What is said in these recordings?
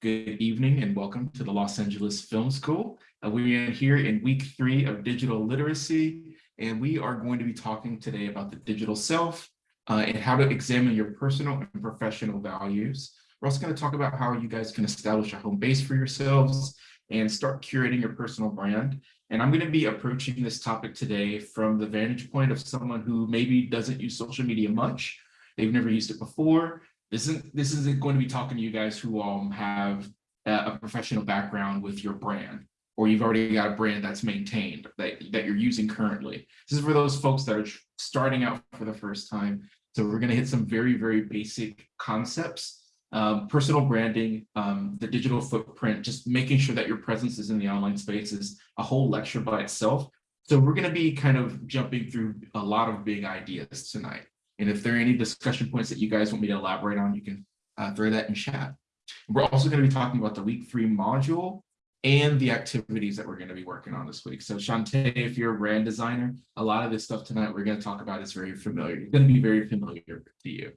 Good evening and welcome to the Los Angeles Film School. Uh, we are here in week three of digital literacy, and we are going to be talking today about the digital self uh, and how to examine your personal and professional values. We're also going to talk about how you guys can establish a home base for yourselves and start curating your personal brand. And I'm going to be approaching this topic today from the vantage point of someone who maybe doesn't use social media much. They've never used it before. This isn't, this isn't going to be talking to you guys who um, have a, professional background with your brand, or you've already got a brand that's maintained that, that you're using currently. This is for those folks that are starting out for the first time. So we're going to hit some very, very basic concepts um, personal branding, um, the digital footprint, just making sure that your presence is in the online space is a whole lecture by itself. So we're going to be kind of jumping through a lot of big ideas tonight. And if there are any discussion points that you guys want me to elaborate on, you can uh, throw that in chat. We're also going to be talking about the week three module and the activities that we're going to be working on this week. So Shantae, if you're a brand designer, a lot of this stuff tonight we're going to talk about is very familiar. It's going to be very familiar to you.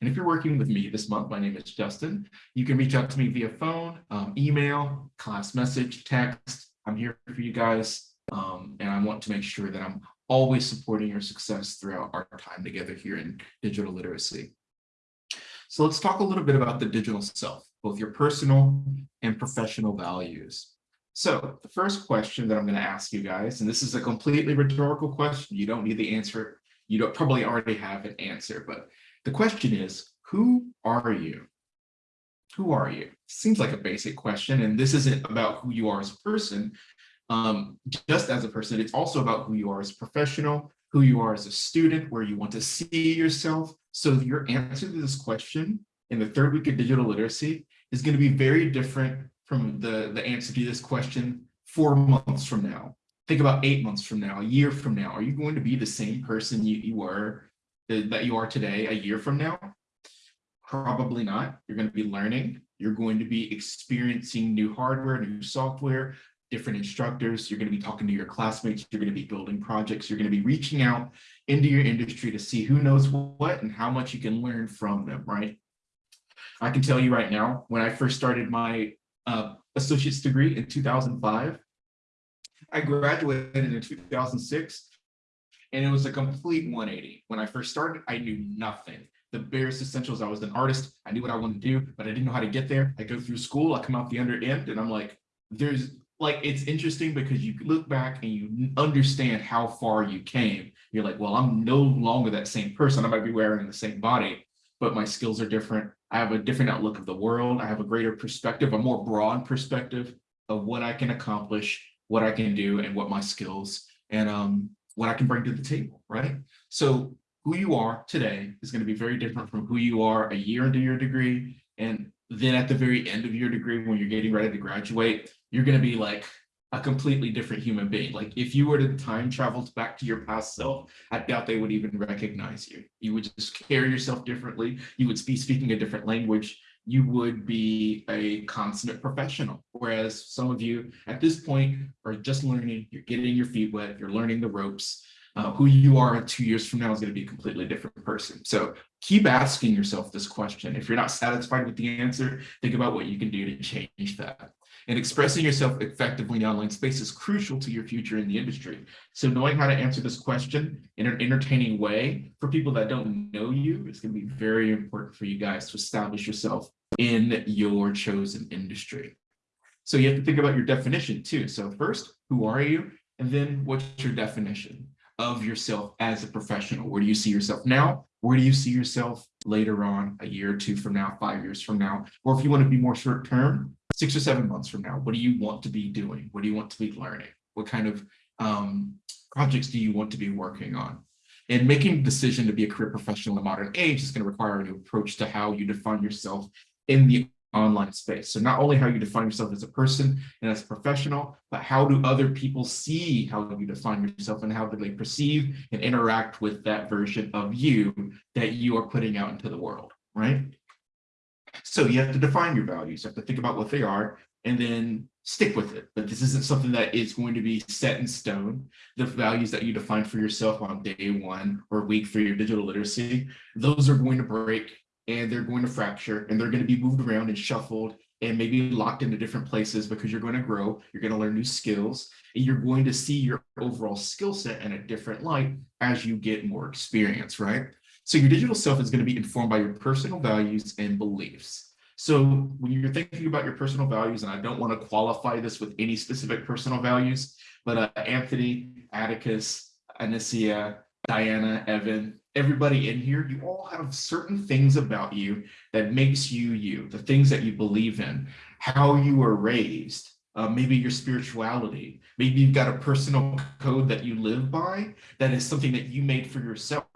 And if you're working with me this month, my name is Justin. You can reach out to me via phone, um, email, class message, text. I'm here for you guys. Um, and I want to make sure that I'm always supporting your success throughout our time together here in digital literacy. So let's talk a little bit about the digital self, both your personal and professional values. So the first question that I'm going to ask you guys, and this is a completely rhetorical question, you don't need the answer, you don't probably already have an answer, but the question is, who are you? Who are you? Seems like a basic question, and this isn't about who you are as a person, um, just as a person, it's also about who you are as a professional, who you are as a student, where you want to see yourself. So your answer to this question in the third week of digital literacy is going to be very different from the, the answer to this question four months from now. Think about eight months from now, a year from now. Are you going to be the same person you, you were uh, that you are today a year from now? Probably not. You're going to be learning. You're going to be experiencing new hardware, new software, different instructors, you're going to be talking to your classmates, you're going to be building projects, you're going to be reaching out into your industry to see who knows what and how much you can learn from them, right? I can tell you right now, when I first started my uh, associate's degree in 2005, I graduated in 2006, and it was a complete 180. When I first started, I knew nothing. The barest essentials, I was an artist, I knew what I wanted to do, but I didn't know how to get there. I go through school, I come out the under end, and I'm like, there's like it's interesting because you look back and you understand how far you came. You're like, well, I'm no longer that same person. I might be wearing the same body, but my skills are different. I have a different outlook of the world. I have a greater perspective, a more broad perspective of what I can accomplish, what I can do, and what my skills and um, what I can bring to the table, right? So who you are today is going to be very different from who you are a year into your degree and then at the very end of your degree, when you're getting ready to graduate, you're going to be like a completely different human being. Like if you were to time travel back to your past self, I doubt they would even recognize you. You would just carry yourself differently. You would be speaking a different language. You would be a consummate professional. Whereas some of you at this point are just learning, you're getting your feet wet, you're learning the ropes. Uh, who you are two years from now is going to be a completely different person. So keep asking yourself this question. If you're not satisfied with the answer, think about what you can do to change that. And expressing yourself effectively in online space is crucial to your future in the industry. So knowing how to answer this question in an entertaining way for people that don't know you is going to be very important for you guys to establish yourself in your chosen industry. So you have to think about your definition too. So first, who are you? And then what's your definition of yourself as a professional? Where do you see yourself now? Where do you see yourself later on, a year or two from now, five years from now? Or if you want to be more short term, six or seven months from now, what do you want to be doing? What do you want to be learning? What kind of um, projects do you want to be working on? And making the decision to be a career professional in the modern age is going to require a new approach to how you define yourself in the online space. So not only how you define yourself as a person and as a professional, but how do other people see how you define yourself and how do they perceive and interact with that version of you that you are putting out into the world, right? So you have to define your values, you have to think about what they are and then stick with it. But this isn't something that is going to be set in stone. The values that you define for yourself on day one or week for your digital literacy, those are going to break and they're going to fracture and they're going to be moved around and shuffled and maybe locked into different places because you're going to grow, you're going to learn new skills, and you're going to see your overall skill set in a different light as you get more experience, right? So your digital self is going to be informed by your personal values and beliefs. So when you're thinking about your personal values, and I don't want to qualify this with any specific personal values, but uh, Anthony, Atticus, Anicia, Diana, Evan, everybody in here, you all have certain things about you that makes you you, the things that you believe in, how you were raised, uh, maybe your spirituality, maybe you've got a personal code that you live by that is something that you made for yourself.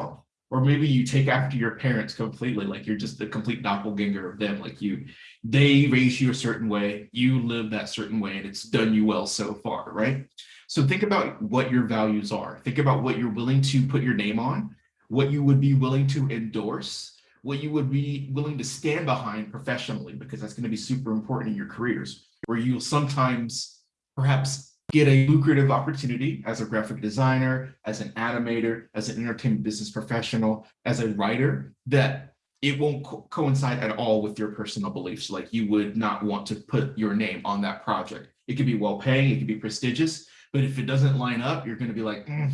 Or maybe you take after your parents completely, like you're just the complete doppelganger of them. Like you, they raise you a certain way, you live that certain way, and it's done you well so far, right? So think about what your values are. Think about what you're willing to put your name on, what you would be willing to endorse, what you would be willing to stand behind professionally, because that's going to be super important in your careers, where you'll sometimes perhaps get a lucrative opportunity as a graphic designer, as an animator, as an entertainment business professional, as a writer, that it won't co coincide at all with your personal beliefs. Like you would not want to put your name on that project. It could be well paying, it could be prestigious, but if it doesn't line up, you're going to be like, mm,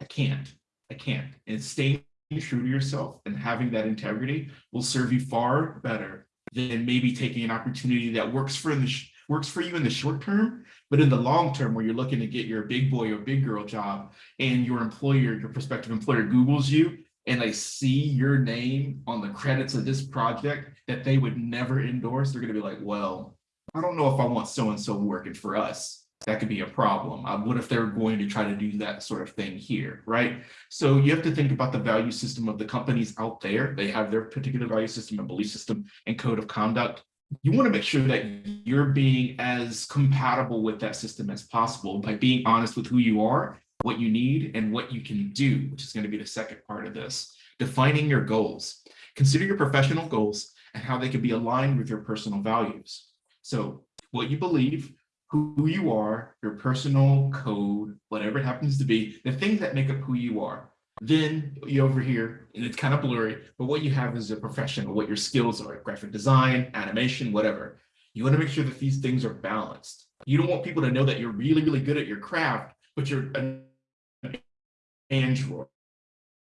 I can't. I can't. And staying true to yourself and having that integrity will serve you far better than maybe taking an opportunity that works for the works for you in the short term, but in the long term, where you're looking to get your big boy or big girl job, and your employer, your prospective employer, Google's you, and they see your name on the credits of this project that they would never endorse, they're going to be like, well, I don't know if I want so and so working for us that could be a problem. Uh, what if they're going to try to do that sort of thing here, right? So you have to think about the value system of the companies out there. They have their particular value system and belief system and code of conduct. You want to make sure that you're being as compatible with that system as possible by being honest with who you are, what you need, and what you can do, which is going to be the second part of this. Defining your goals. Consider your professional goals and how they can be aligned with your personal values. So what you believe, who you are, your personal code, whatever it happens to be, the things that make up who you are. Then you over here, and it's kind of blurry, but what you have is a professional, what your skills are, graphic design, animation, whatever. You want to make sure that these things are balanced. You don't want people to know that you're really, really good at your craft, but you're an android.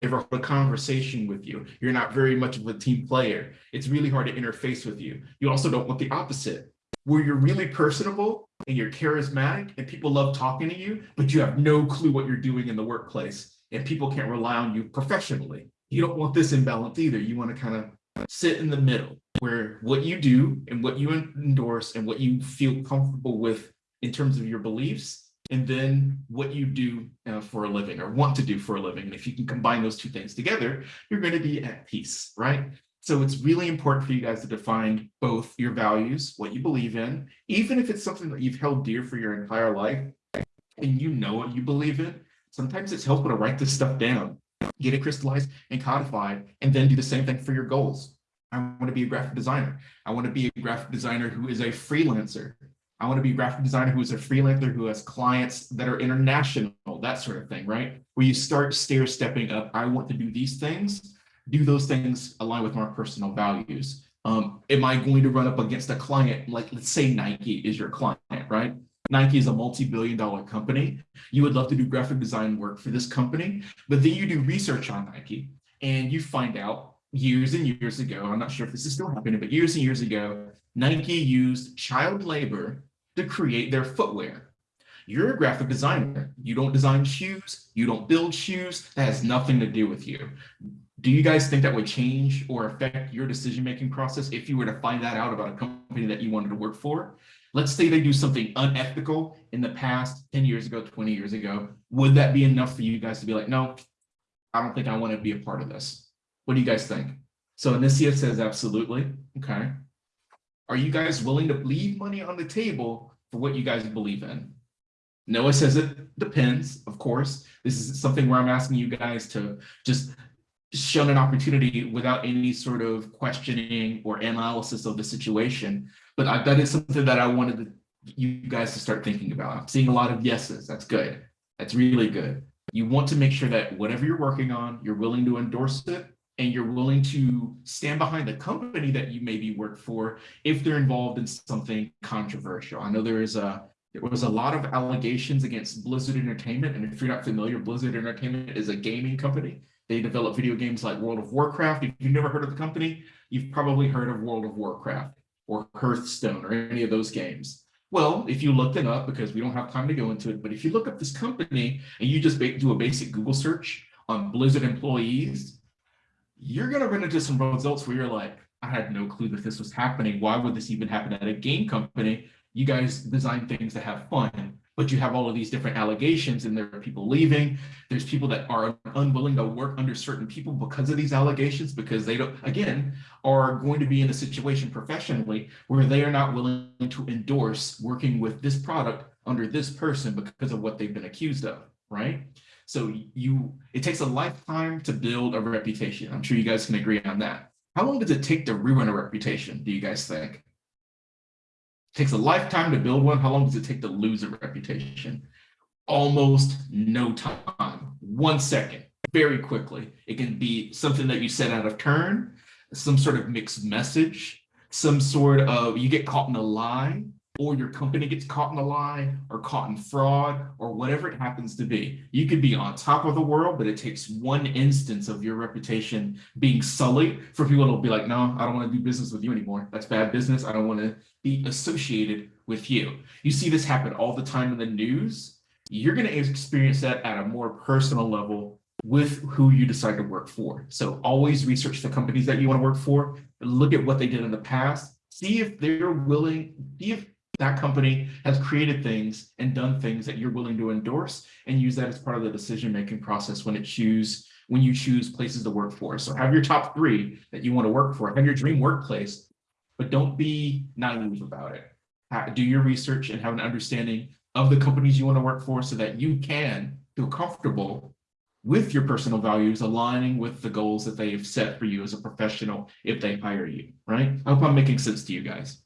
Ever hold a conversation with you, you're not very much of a team player. It's really hard to interface with you. You also don't want the opposite, where you're really personable and you're charismatic and people love talking to you, but you have no clue what you're doing in the workplace and people can't rely on you professionally. You don't want this imbalance either. You want to kind of sit in the middle where what you do and what you endorse and what you feel comfortable with in terms of your beliefs and then what you do uh, for a living or want to do for a living. And if you can combine those two things together, you're going to be at peace, right? So it's really important for you guys to define both your values, what you believe in, even if it's something that you've held dear for your entire life and you know what you believe in, sometimes it's helpful to write this stuff down, get it crystallized and codified, and then do the same thing for your goals. I want to be a graphic designer. I want to be a graphic designer who is a freelancer. I want to be a graphic designer who is a freelancer who has clients that are international, that sort of thing, right? Where you start stair stepping up. I want to do these things do those things align with my personal values? Um, am I going to run up against a client, like let's say Nike is your client, right? Nike is a multi-billion dollar company. You would love to do graphic design work for this company, but then you do research on Nike and you find out years and years ago, I'm not sure if this is still happening, but years and years ago, Nike used child labor to create their footwear. You're a graphic designer. You don't design shoes. You don't build shoes. That has nothing to do with you. Do you guys think that would change or affect your decision-making process if you were to find that out about a company that you wanted to work for? Let's say they do something unethical in the past 10 years ago, 20 years ago. Would that be enough for you guys to be like, no, I don't think I want to be a part of this. What do you guys think? So Anicia says, absolutely. Okay. Are you guys willing to leave money on the table for what you guys believe in? Noah says it depends, of course. This is something where I'm asking you guys to just shown an opportunity without any sort of questioning or analysis of the situation. But I, that is something that I wanted you guys to start thinking about. I'm seeing a lot of yeses. That's good. That's really good. You want to make sure that whatever you're working on, you're willing to endorse it and you're willing to stand behind the company that you maybe work for if they're involved in something controversial. I know there is a there was a lot of allegations against Blizzard Entertainment, and if you're not familiar, Blizzard Entertainment is a gaming company. They develop video games like World of Warcraft. If you've never heard of the company, you've probably heard of World of Warcraft or Hearthstone or any of those games. Well, if you look it up, because we don't have time to go into it, but if you look up this company and you just do a basic Google search on Blizzard employees, you're going to run into some results where you're like, I had no clue that this was happening. Why would this even happen at a game company? You guys design things to have fun, but you have all of these different allegations and there are people leaving. There's people that are unwilling to work under certain people because of these allegations, because they don't, again, are going to be in a situation professionally where they are not willing to endorse working with this product under this person because of what they've been accused of, right? So you, it takes a lifetime to build a reputation. I'm sure you guys can agree on that. How long does it take to ruin a reputation, do you guys think? Takes a lifetime to build one. How long does it take to lose a reputation? Almost no time, one second, very quickly. It can be something that you said out of turn, some sort of mixed message, some sort of, you get caught in a lie, or your company gets caught in a lie or caught in fraud or whatever it happens to be. You could be on top of the world, but it takes one instance of your reputation being sullied for people to be like, no, I don't want to do business with you anymore. That's bad business. I don't want to be associated with you. You see this happen all the time in the news. You're going to experience that at a more personal level with who you decide to work for. So always research the companies that you want to work for, look at what they did in the past, see if they're willing, see if that company has created things and done things that you're willing to endorse and use that as part of the decision-making process when it choose when you choose places to work for. So have your top three that you want to work for, have your dream workplace, but don't be naive about it. Do your research and have an understanding of the companies you want to work for so that you can feel comfortable with your personal values aligning with the goals that they've set for you as a professional if they hire you, right? I hope I'm making sense to you guys.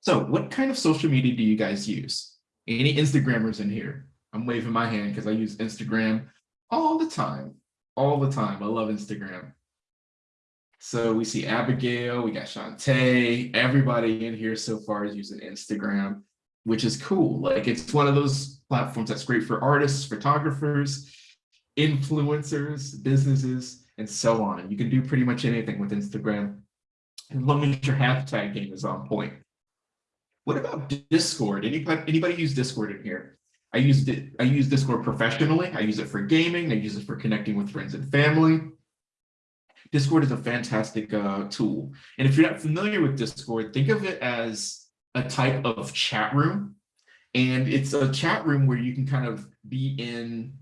So what kind of social media do you guys use? Any Instagrammers in here? I'm waving my hand because I use Instagram all the time, all the time. I love Instagram. So we see Abigail, we got Shantae, everybody in here so far is using Instagram, which is cool. Like it's one of those platforms that's great for artists, photographers, influencers, businesses, and so on. You can do pretty much anything with Instagram as long as your hashtag game is on point. What about Discord? Anybody, anybody use Discord in here? I use it. I use Discord professionally. I use it for gaming. I use it for connecting with friends and family. Discord is a fantastic uh, tool. And if you're not familiar with Discord, think of it as a type of chat room. And it's a chat room where you can kind of be in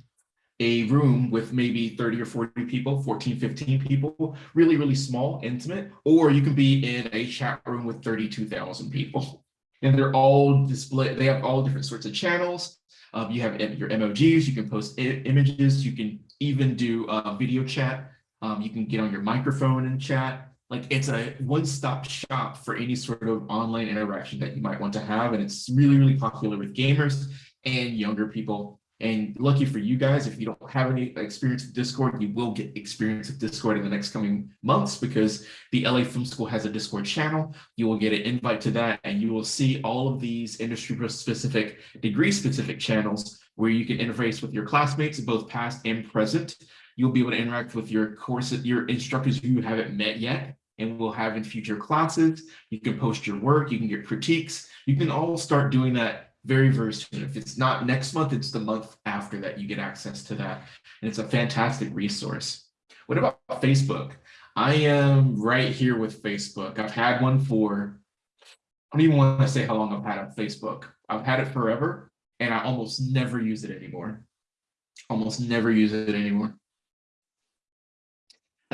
a room with maybe 30 or 40 people, 14, 15 people, really, really small, intimate, or you can be in a chat room with 32,000 people and they're all display. They have all different sorts of channels. Um, you have your emojis. You can post images. You can even do uh, video chat. Um, you can get on your microphone and chat. Like it's a one-stop shop for any sort of online interaction that you might want to have. And it's really, really popular with gamers and younger people. And lucky for you guys, if you don't have any experience with Discord, you will get experience with Discord in the next coming months because the LA Film School has a Discord channel. You will get an invite to that and you will see all of these industry specific, degree specific channels where you can interface with your classmates, both past and present. You'll be able to interact with your course, your instructors who you haven't met yet and will have in future classes. You can post your work, you can get critiques. You can all start doing that very, very soon. If it's not next month, it's the month after that you get access to that. And it's a fantastic resource. What about Facebook? I am right here with Facebook. I've had one for, I don't even want to say how long I've had on Facebook. I've had it forever and I almost never use it anymore. Almost never use it anymore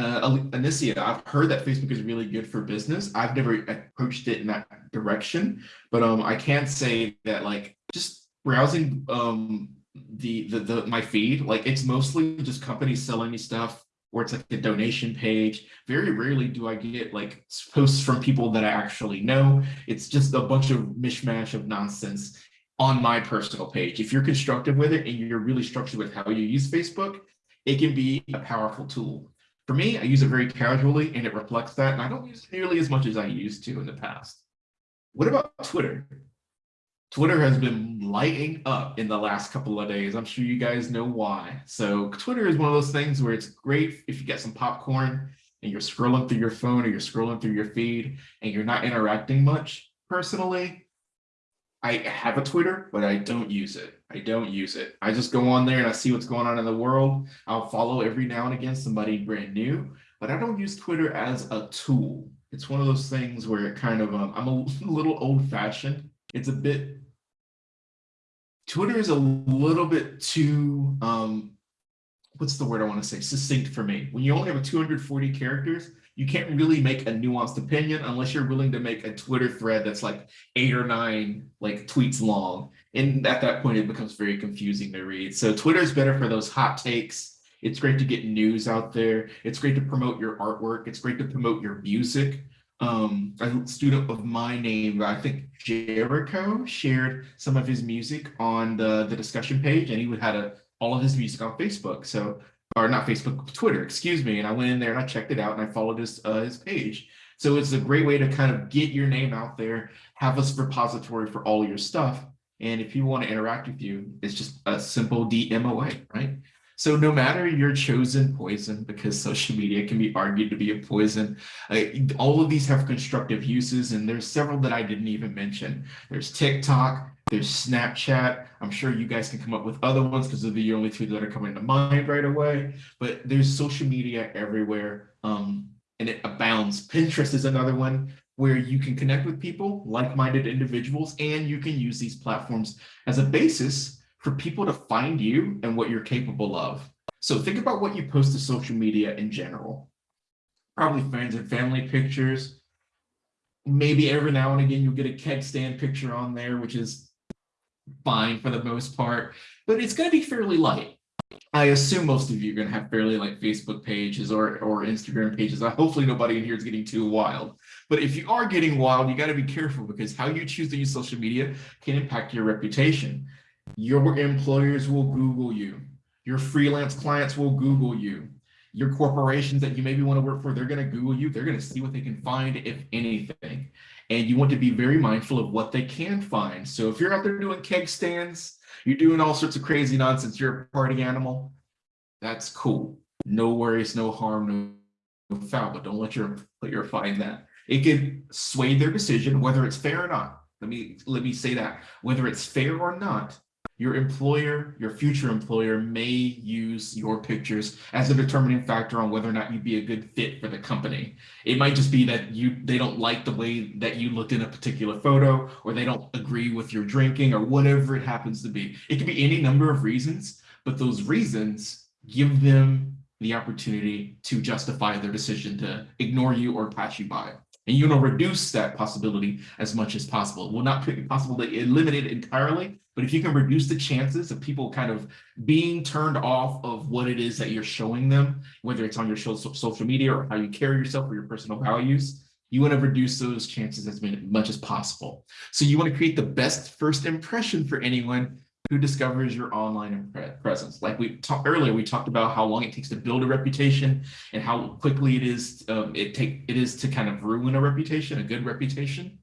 uh, Anicia, I've heard that Facebook is really good for business. I've never approached it in that direction, but um, I can't say that like just browsing um the, the the my feed, like it's mostly just companies selling me stuff or it's like a donation page. Very rarely do I get like posts from people that I actually know. It's just a bunch of mishmash of nonsense on my personal page. If you're constructive with it and you're really structured with how you use Facebook, it can be a powerful tool For me, I use it very casually and it reflects that, and I don't use it nearly as much as I used to in the past. What about Twitter? Twitter has been lighting up in the last couple of days. I'm sure you guys know why. So Twitter is one of those things where it's great if you get some popcorn and you're scrolling through your phone or you're scrolling through your feed and you're not interacting much. Personally, I have a Twitter, but I don't use it. I don't use it. I just go on there and I see what's going on in the world. I'll follow every now and again somebody brand new, but I don't use Twitter as a tool. It's one of those things where it kind of, um, I'm a little old fashioned. It's a bit, Twitter is a little bit too, um, what's the word I want to say, succinct for me. When you only have 240 characters, you can't really make a nuanced opinion unless you're willing to make a Twitter thread that's like eight or nine like tweets long. And at that point, it becomes very confusing to read. So Twitter is better for those hot takes. It's great to get news out there. It's great to promote your artwork. It's great to promote your music. Um, a student of my name, I think Jericho, shared some of his music on the, the discussion page, and he had a, all of his music on Facebook. So or not Facebook, Twitter, excuse me. And I went in there and I checked it out and I followed his, uh, his page. So it's a great way to kind of get your name out there, have a repository for all your stuff. And if people want to interact with you, it's just a simple DM away, right? So no matter your chosen poison, because social media can be argued to be a poison, uh, all of these have constructive uses, and there's several that I didn't even mention. There's TikTok, there's Snapchat. I'm sure you guys can come up with other ones because they're the only two that are coming to mind right away. But there's social media everywhere um, and it abounds. Pinterest is another one where you can connect with people, like-minded individuals, and you can use these platforms as a basis for people to find you and what you're capable of. So think about what you post to social media in general. Probably friends and family pictures. Maybe every now and again you'll get a keg stand picture on there, which is fine for the most part, but it's going to be fairly light. I assume most of you are going to have fairly like Facebook pages or, or Instagram pages. Hopefully nobody in here is getting too wild. But if you are getting wild, you got to be careful because how you choose to use social media can impact your reputation. Your employers will Google you. Your freelance clients will Google you. Your corporations that you maybe want to work for, they're going to Google you. They're going to see what they can find, if anything and you want to be very mindful of what they can find. So if you're out there doing keg stands, you're doing all sorts of crazy nonsense, you're a party animal, that's cool. No worries, no harm, no, foul, but don't let your employer find that. It could sway their decision, whether it's fair or not. Let me, let me say that, whether it's fair or not, your employer, your future employer may use your pictures as a determining factor on whether or not you'd be a good fit for the company. It might just be that you they don't like the way that you looked in a particular photo, or they don't agree with your drinking, or whatever it happens to be. It could be any number of reasons, but those reasons give them the opportunity to justify their decision to ignore you or pass you by. And you want to reduce that possibility as much as possible. It will not be possible to eliminate it entirely, but if you can reduce the chances of people kind of being turned off of what it is that you're showing them, whether it's on your social media or how you carry yourself or your personal values, you want to reduce those chances as much as possible. So you want to create the best first impression for anyone who discovers your online presence. Like we talked earlier, we talked about how long it takes to build a reputation and how quickly it is um, it take it is to kind of ruin a reputation, a good reputation.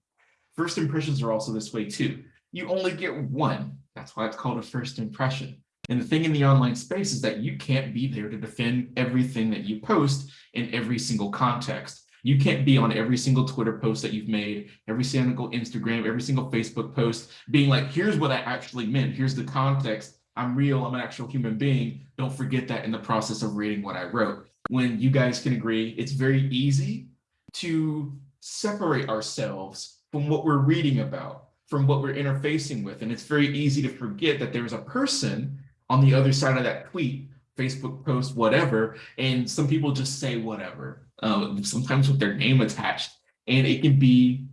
First impressions are also this way too you only get one. That's why it's called a first impression. And the thing in the online space is that you can't be there to defend everything that you post in every single context. You can't be on every single Twitter post that you've made, every single Instagram, every single Facebook post, being like, here's what I actually meant. Here's the context. I'm real. I'm an actual human being. Don't forget that in the process of reading what I wrote. When you guys can agree, it's very easy to separate ourselves from what we're reading about from what we're interfacing with. And it's very easy to forget that there's a person on the other side of that tweet, Facebook post, whatever, and some people just say whatever, uh, sometimes with their name attached. And it can be,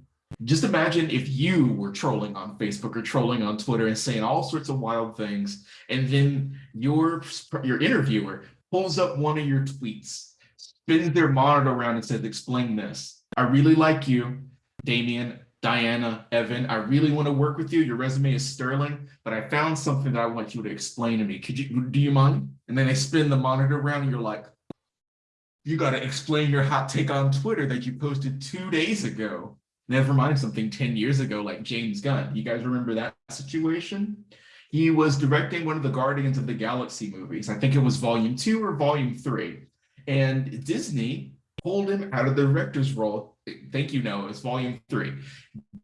just imagine if you were trolling on Facebook or trolling on Twitter and saying all sorts of wild things, and then your, your interviewer pulls up one of your tweets, spins their monitor around and says, explain this. I really like you, Damien. Diana, Evan, I really want to work with you. Your resume is sterling, but I found something that I want you to explain to me. Could you, do you mind? And then they spin the monitor around and you're like, You got to explain your hot take on Twitter that you posted two days ago. Never mind something 10 years ago, like James Gunn. You guys remember that situation? He was directing one of the Guardians of the Galaxy movies. I think it was volume two or volume three. And Disney pulled him out of the director's role. Thank you, Noah, it's volume three.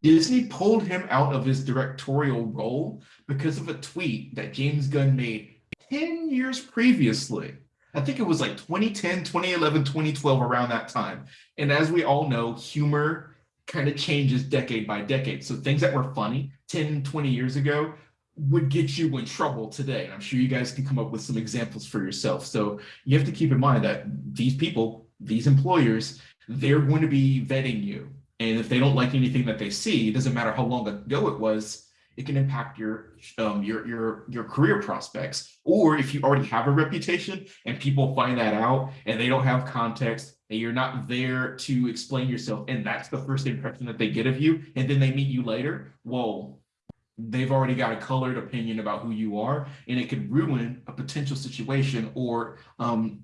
Disney pulled him out of his directorial role because of a tweet that James Gunn made 10 years previously. I think it was like 2010, 2011, 2012, around that time. And as we all know, humor kind of changes decade by decade. So things that were funny 10, 20 years ago would get you in trouble today. And I'm sure you guys can come up with some examples for yourself. So you have to keep in mind that these people, these employers, they're going to be vetting you. And if they don't like anything that they see, it doesn't matter how long ago it was, it can impact your um, your your your career prospects. Or if you already have a reputation and people find that out and they don't have context and you're not there to explain yourself, and that's the first impression that they get of you, and then they meet you later, whoa, they've already got a colored opinion about who you are, and it could ruin a potential situation or um,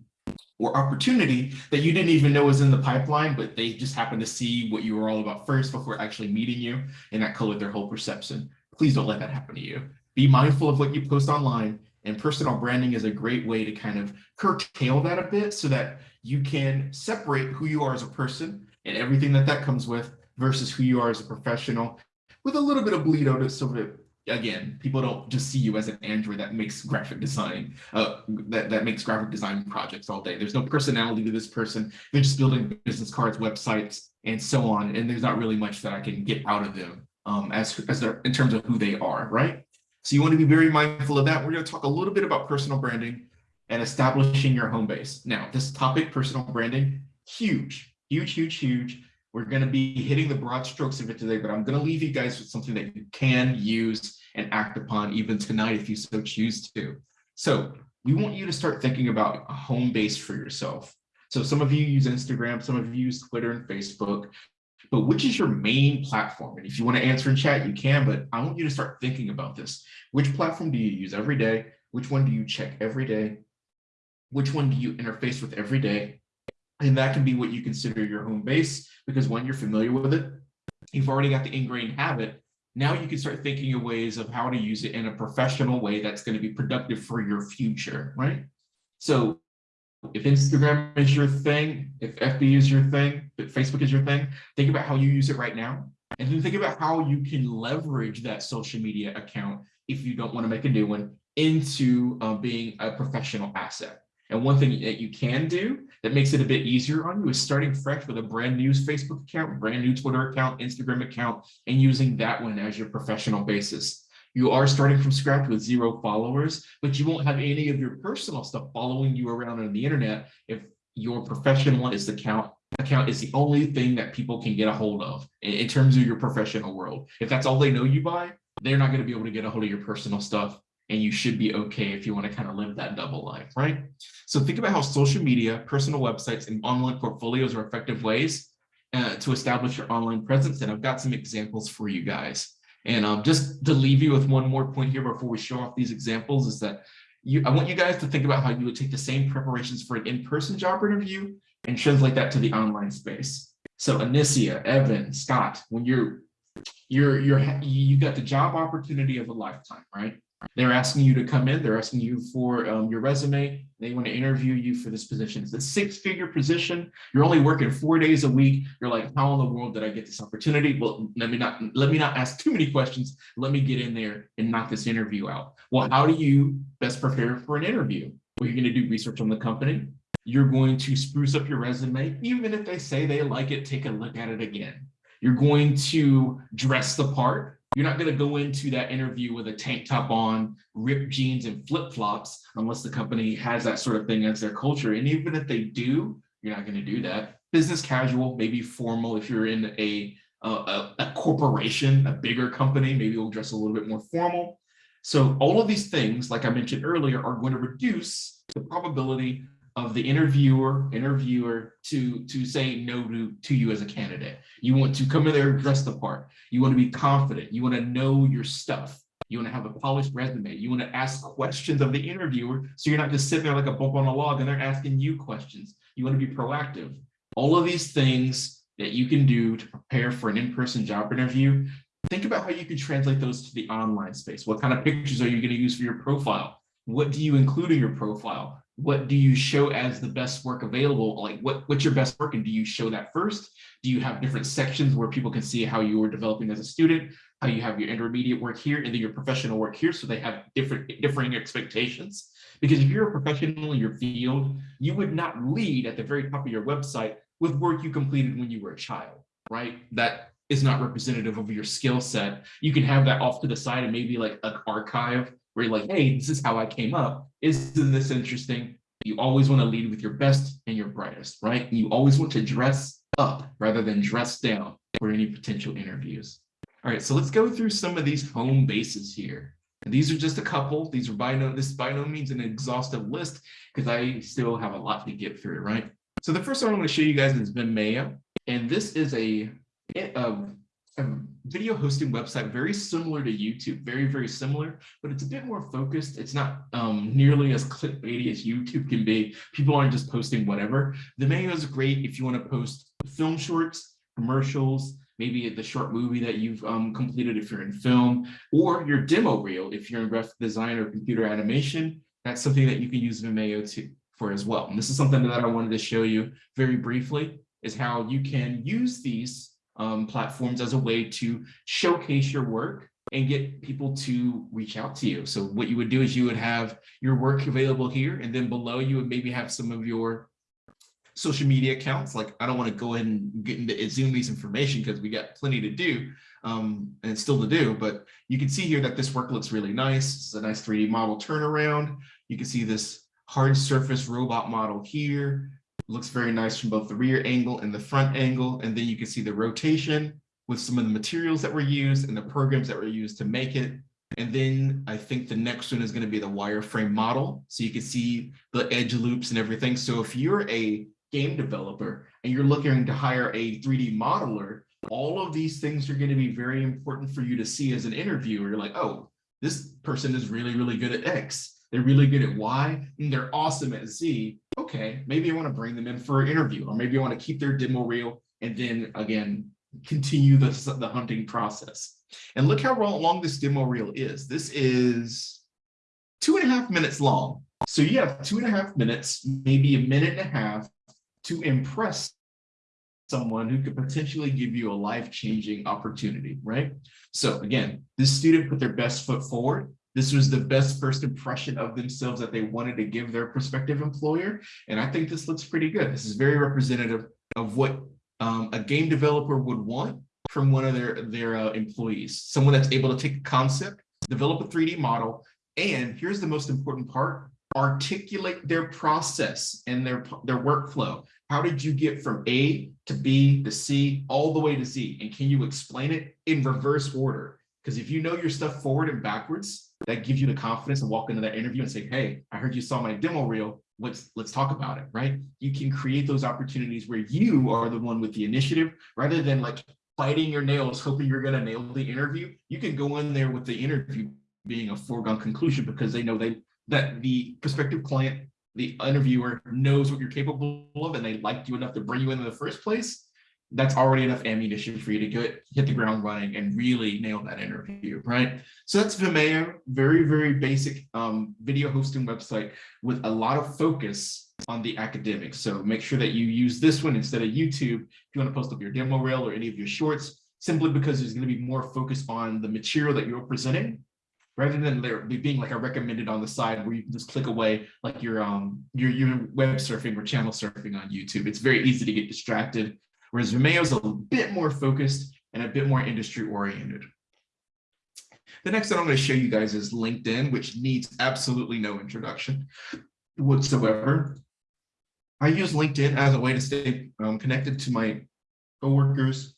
or opportunity that you didn't even know was in the pipeline, but they just happened to see what you were all about first before actually meeting you, and that colored their whole perception. Please don't let that happen to you. Be mindful of what you post online, and personal branding is a great way to kind of curtail that a bit so that you can separate who you are as a person and everything that that comes with versus who you are as a professional with a little bit of bleed out so that again, people don't just see you as an Android that makes graphic design, uh, that, that makes graphic design projects all day. There's no personality to this person. They're just building business cards, websites, and so on. And there's not really much that I can get out of them um, as, as they're, in terms of who they are, right? So you want to be very mindful of that. We're going to talk a little bit about personal branding and establishing your home base. Now, this topic, personal branding, huge, huge, huge, huge. We're going to be hitting the broad strokes of it today, but I'm going to leave you guys with something that you can use and act upon even tonight if you so choose to. So we want you to start thinking about a home base for yourself. So some of you use Instagram, some of you use Twitter and Facebook, but which is your main platform? And if you want to answer in chat, you can, but I want you to start thinking about this. Which platform do you use every day? Which one do you check every day? Which one do you interface with every day? And that can be what you consider your home base because when you're familiar with it, you've already got the ingrained habit. Now you can start thinking of ways of how to use it in a professional way that's going to be productive for your future, right? So if Instagram is your thing, if FB is your thing, if Facebook is your thing, think about how you use it right now. And then think about how you can leverage that social media account if you don't want to make a new one into uh, being a professional asset. And one thing that you can do that makes it a bit easier on you is starting fresh with a brand new Facebook account, brand new Twitter account, Instagram account, and using that one as your professional basis. You are starting from scratch with zero followers, but you won't have any of your personal stuff following you around on the internet if your professional is the account account is the only thing that people can get a hold of in, in terms of your professional world. If that's all they know you by, they're not going to be able to get a hold of your personal stuff and you should be okay if you want to kind of live that double life, right? So think about how social media, personal websites, and online portfolios are effective ways uh, to establish your online presence. And I've got some examples for you guys. And um, just to leave you with one more point here before we show off these examples is that you, I want you guys to think about how you would take the same preparations for an in-person job interview and translate that to the online space. So Anicia, Evan, Scott, when you're you're you're you got the job opportunity of a lifetime, right? They're asking you to come in. They're asking you for um, your resume. They want to interview you for this position. It's a six-figure position. You're only working four days a week. You're like, how in the world did I get this opportunity? Well, let me not let me not ask too many questions. Let me get in there and knock this interview out. Well, how do you best prepare for an interview? Well, you're going to do research on the company. You're going to spruce up your resume. Even if they say they like it, take a look at it again. You're going to dress the part you're not going to go into that interview with a tank top on, ripped jeans and flip flops, unless the company has that sort of thing as their culture. And even if they do, you're not going to do that. Business casual, maybe formal if you're in a, a, a corporation, a bigger company, maybe you'll dress a little bit more formal. So all of these things, like I mentioned earlier, are going to reduce the probability of the interviewer interviewer to to say no to to you as a candidate you want to come in there and dress the part you want to be confident you want to know your stuff you want to have a polished resume you want to ask questions of the interviewer so you're not just sitting there like a bump on a log and they're asking you questions You want to be proactive. All of these things that you can do to prepare for an in-person job interview, think about how you can translate those to the online space. What kind of pictures are you going to use for your profile? What do you include in your profile? What do you show as the best work available? Like what, what's your best work and do you show that first? Do you have different sections where people can see how you were developing as a student, how you have your intermediate work here and then your professional work here so they have different differing expectations? Because if you're a professional in your field, you would not lead at the very top of your website with work you completed when you were a child, right? That is not representative of your skill set. You can have that off to the side and maybe like an archive where you're like, hey, this is how I came up. Isn't this interesting? You always want to lead with your best and your brightest, right? You always want to dress up rather than dress down for any potential interviews. All right, so let's go through some of these home bases here. And these are just a couple. These are by no, this by no means an exhaustive list because I still have a lot to get through, right? So the first one I'm going to show you guys is Vimeo, and this is a, a, video hosting website very similar to YouTube, very, very similar, but it's a bit more focused. It's not um, nearly as clickbaity as YouTube can be. People aren't just posting whatever. The Vimeo is great if you want to post film shorts, commercials, maybe the short movie that you've um, completed if you're in film, or your demo reel if you're in graphic design or computer animation. That's something that you can use Vimeo to, for as well. And this is something that I wanted to show you very briefly, is how you can use these um, platforms as a way to showcase your work and get people to reach out to you. So what you would do is you would have your work available here, and then below you would maybe have some of your social media accounts. Like I don't want to go ahead and get into these information because we got plenty to do um, and still to do, but you can see here that this work looks really nice. It's a nice 3D model turnaround. You can see this hard surface robot model here. Looks very nice from both the rear angle and the front angle. And then you can see the rotation with some of the materials that were used and the programs that were used to make it. And then I think the next one is going to be the wireframe model. So you can see the edge loops and everything. So if you're a game developer and you're looking to hire a 3D modeler, all of these things are going to be very important for you to see as an interviewer. You're like, oh, this person is really, really good at X. They're really good at Y, and they're awesome at Z. Okay, maybe I want to bring them in for an interview, or maybe I want to keep their demo reel and then again, continue the, the hunting process. And look how long this demo reel is. This is two and a half minutes long. So you have two and a half minutes, maybe a minute and a half to impress someone who could potentially give you a life-changing opportunity, right? So again, this student put their best foot forward. This was the best first impression of themselves that they wanted to give their prospective employer. And I think this looks pretty good. This is very representative of what um, a game developer would want from one of their, their uh, employees. Someone that's able to take a concept, develop a 3D model, and here's the most important part, articulate their process and their, their workflow. How did you get from A to B to C all the way to Z? And can you explain it in reverse order? Because if you know your stuff forward and backwards, that gives you the confidence to walk into that interview and say, hey, I heard you saw my demo reel. Let's let's talk about it, right? You can create those opportunities where you are the one with the initiative rather than like biting your nails, hoping you're gonna nail the interview. You can go in there with the interview being a foregone conclusion because they know they that the prospective client the interviewer knows what you're capable of and they liked you enough to bring you in in the first place, that's already enough ammunition for you to get hit the ground running and really nail that interview, right? So that's Vimeo, very, very basic um, video hosting website with a lot of focus on the academics. So make sure that you use this one instead of YouTube if you want to post up your demo reel or any of your shorts, simply because there's going to be more focus on the material that you're presenting rather than there being like a recommended on the side where you can just click away like um you're, you're web surfing or channel surfing on YouTube. It's very easy to get distracted, whereas Vimeo is a bit more focused and a bit more industry oriented. The next thing I'm going to show you guys is LinkedIn, which needs absolutely no introduction whatsoever. I use LinkedIn as a way to stay um, connected to my coworkers,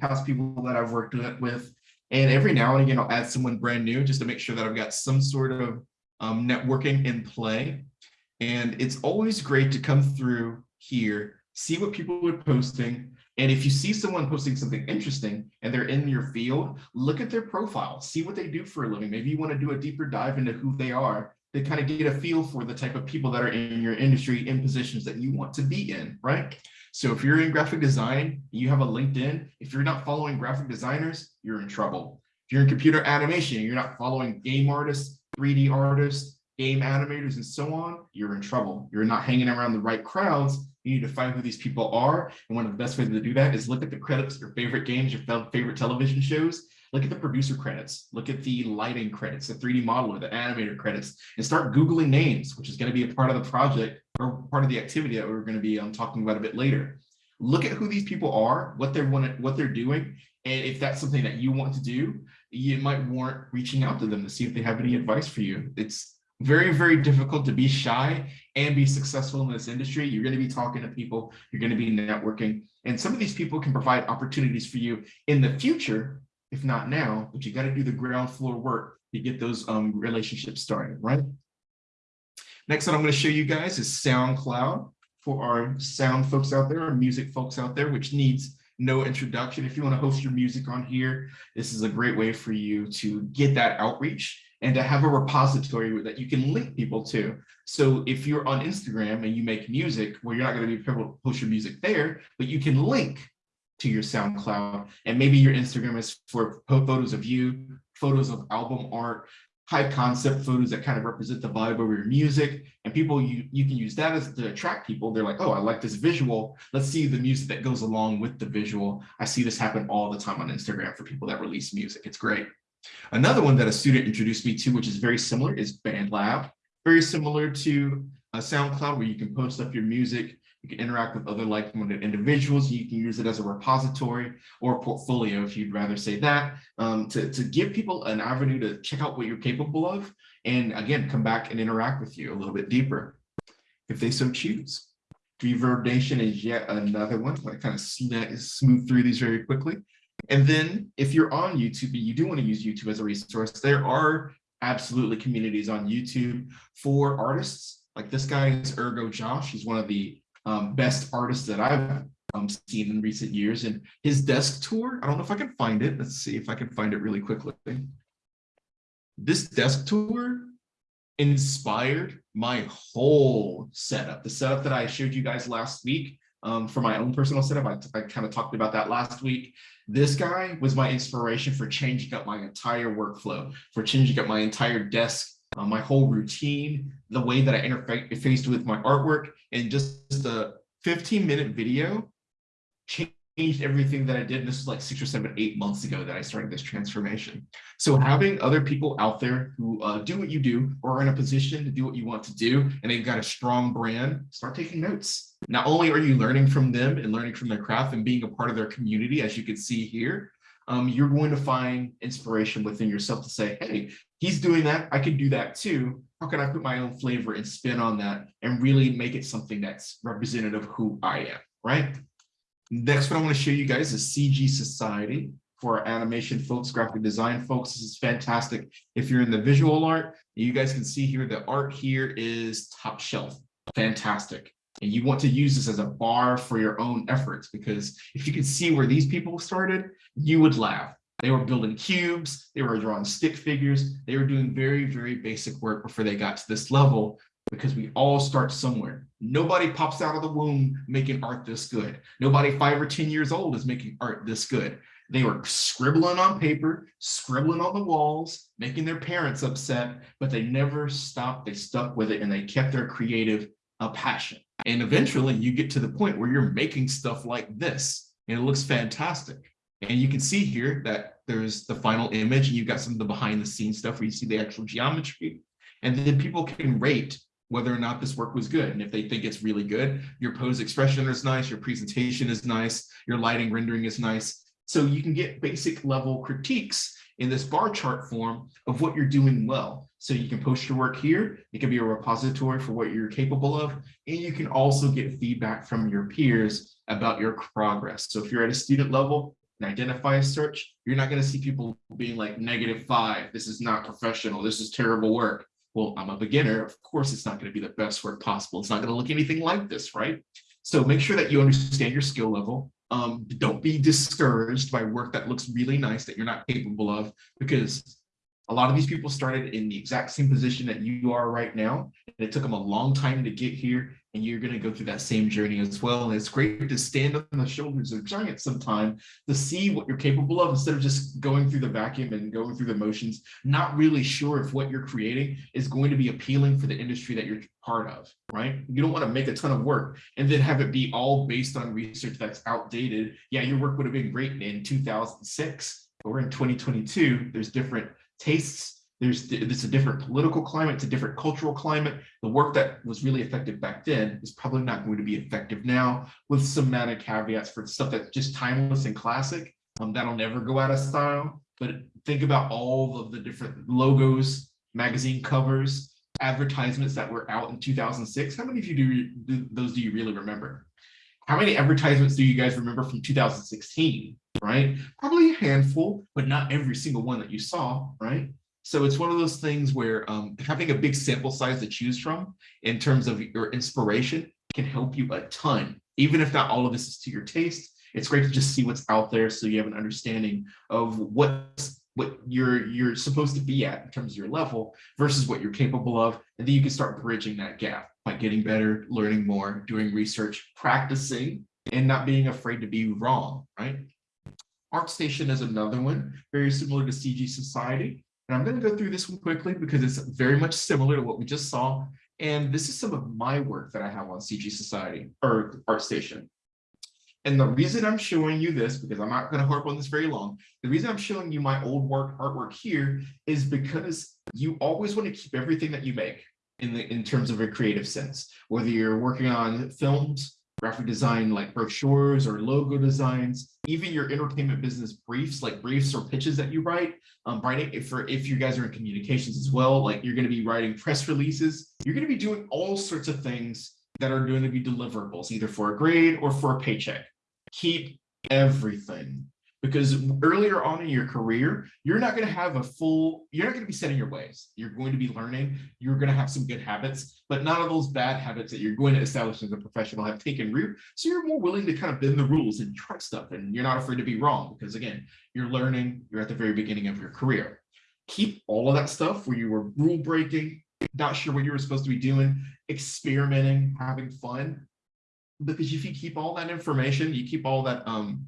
past people that I've worked with, and every now and again, I'll add someone brand new just to make sure that I've got some sort of um, networking in play. And it's always great to come through here, see what people are posting. And if you see someone posting something interesting and they're in your field, look at their profile, see what they do for a living. Maybe you want to do a deeper dive into who they are to kind of get a feel for the type of people that are in your industry in positions that you want to be in, right? So if you're in graphic design, you have a LinkedIn, if you're not following graphic designers, you're in trouble. If you're in computer animation, you're not following game artists, 3D artists, game animators, and so on, you're in trouble. You're not hanging around the right crowds. You need to find who these people are. And one of the best ways to do that is look at the credits, your favorite games, your favorite television shows, look at the producer credits, look at the lighting credits, the 3D modeler, the animator credits, and start Googling names, which is going to be a part of the project or part of the activity that we're going to be um, talking about a bit later. Look at who these people are, what they're what they're doing, and if that's something that you want to do, you might warrant reaching out to them to see if they have any advice for you. It's very, very difficult to be shy and be successful in this industry. You're going to be talking to people, you're going to be networking, and some of these people can provide opportunities for you in the future if not now, but you got to do the ground floor work to get those um, relationships started, right? Next one I'm going to show you guys is SoundCloud for our sound folks out there, our music folks out there, which needs no introduction. If you want to host your music on here, this is a great way for you to get that outreach and to have a repository that you can link people to. So if you're on Instagram and you make music, well, you're not going to be able to post your music there, but you can link to your SoundCloud. And maybe your Instagram is for photos of you, photos of album art, high concept photos that kind of represent the vibe of your music. And people, you, you can use that as to attract people. They're like, oh, I like this visual. Let's see the music that goes along with the visual. I see this happen all the time on Instagram for people that release music. It's great. Another one that a student introduced me to, which is very similar, is BandLab. Very similar to a SoundCloud where you can post up your music you can interact with other like-minded individuals. You can use it as a repository or a portfolio, if you'd rather say that, um, to, to give people an avenue to check out what you're capable of. And again, come back and interact with you a little bit deeper, if they so choose. Reverb Nation is yet another one. I kind of smooth through these very quickly. And then if you're on YouTube and you do want to use YouTube as a resource, there are absolutely communities on YouTube for artists. Like this guy is Ergo Josh. He's one of the um, best artists that I've um, seen in recent years. And his desk tour, I don't know if I can find it. Let's see if I can find it really quickly. This desk tour inspired my whole setup. The setup that I showed you guys last week um, for my own personal setup, I, I kind of talked about that last week. This guy was my inspiration for changing up my entire workflow, for changing up my entire desk uh, my whole routine, the way that I interfaced with my artwork, and just the 15 minute video changed everything that I did. This was like six or seven, eight months ago that I started this transformation. So having other people out there who uh, do what you do or are in a position to do what you want to do, and they've got a strong brand, start taking notes. Not only are you learning from them and learning from their craft and being a part of their community, as you can see here, um, you're going to find inspiration within yourself to say, hey, he's doing that, I could do that too. How can I put my own flavor and spin on that and really make it something that's representative of who I am, right? Next one I want to show you guys is CG Society for animation folks, graphic design folks. This is fantastic. If you're in the visual art, you guys can see here the art here is top shelf. Fantastic. And you want to use this as a bar for your own efforts because if you could see where these people started, you would laugh. They were building cubes, they were drawing stick figures, they were doing very, very basic work before they got to this level because we all start somewhere. Nobody pops out of the womb making art this good. Nobody five or 10 years old is making art this good. They were scribbling on paper, scribbling on the walls, making their parents upset, but they never stopped. They stuck with it and they kept their creative uh, passion. And eventually you get to the point where you're making stuff like this and it looks fantastic. And you can see here that there's the final image and you've got some of the behind the scenes stuff where you see the actual geometry. And then people can rate whether or not this work was good. And if they think it's really good, your pose expression is nice, your presentation is nice, your lighting rendering is nice. So you can get basic level critiques in this bar chart form of what you're doing well. So you can post your work here. It can be a repository for what you're capable of. And you can also get feedback from your peers about your progress. So if you're at a student level, and identify a search, you're not going to see people being like negative five. This is not professional. This is terrible work. Well, I'm a beginner. Of course, it's not going to be the best work possible. It's not going to look anything like this, right? So make sure that you understand your skill level. Um, don't be discouraged by work that looks really nice that you're not capable of because A lot of these people started in the exact same position that you are right now. And it took them a long time to get here. And you're going to go through that same journey as well. And it's great to stand on the shoulders of giants sometime to see what you're capable of instead of just going through the vacuum and going through the motions, not really sure if what you're creating is going to be appealing for the industry that you're part of, right? You don't want to make a ton of work and then have it be all based on research that's outdated. Yeah, your work would have been great in 2006, but we're in 2022. There's different tastes. There's it's a different political climate, it's a different cultural climate. The work that was really effective back then is probably not going to be effective now with some added caveats for stuff that's just timeless and classic. Um, that'll never go out of style. But think about all of the different logos, magazine covers, advertisements that were out in 2006. How many of you do, do those do you really remember? How many advertisements do you guys remember from 2016? Right? Probably a handful, but not every single one that you saw, right? So it's one of those things where um, having a big sample size to choose from in terms of your inspiration can help you a ton. Even if not all of this is to your taste, it's great to just see what's out there so you have an understanding of what what you're you're supposed to be at in terms of your level versus what you're capable of. And then you can start bridging that gap by getting better, learning more, doing research, practicing, and not being afraid to be wrong, right? ArtStation is another one, very similar to CG Society. And I'm going to go through this one quickly because it's very much similar to what we just saw. And this is some of my work that I have on CG Society or ArtStation. And the reason I'm showing you this, because I'm not going to harp on this very long, the reason I'm showing you my old work artwork here is because you always want to keep everything that you make in the in terms of a creative sense, whether you're working on films, graphic design like brochures or logo designs, even your entertainment business briefs, like briefs or pitches that you write, um, writing if for if you guys are in communications as well, like you're going to be writing press releases, you're going to be doing all sorts of things that are going to be deliverables, either for a grade or for a paycheck. Keep everything because earlier on in your career, you're not going to have a full, you're not going to be setting your ways. You're going to be learning. You're going to have some good habits, but none of those bad habits that you're going to establish as a professional have taken root. So you're more willing to kind of bend the rules and try stuff. And you're not afraid to be wrong because again, you're learning, you're at the very beginning of your career. Keep all of that stuff where you were rule breaking, not sure what you were supposed to be doing, experimenting, having fun. Because if you keep all that information, you keep all that um,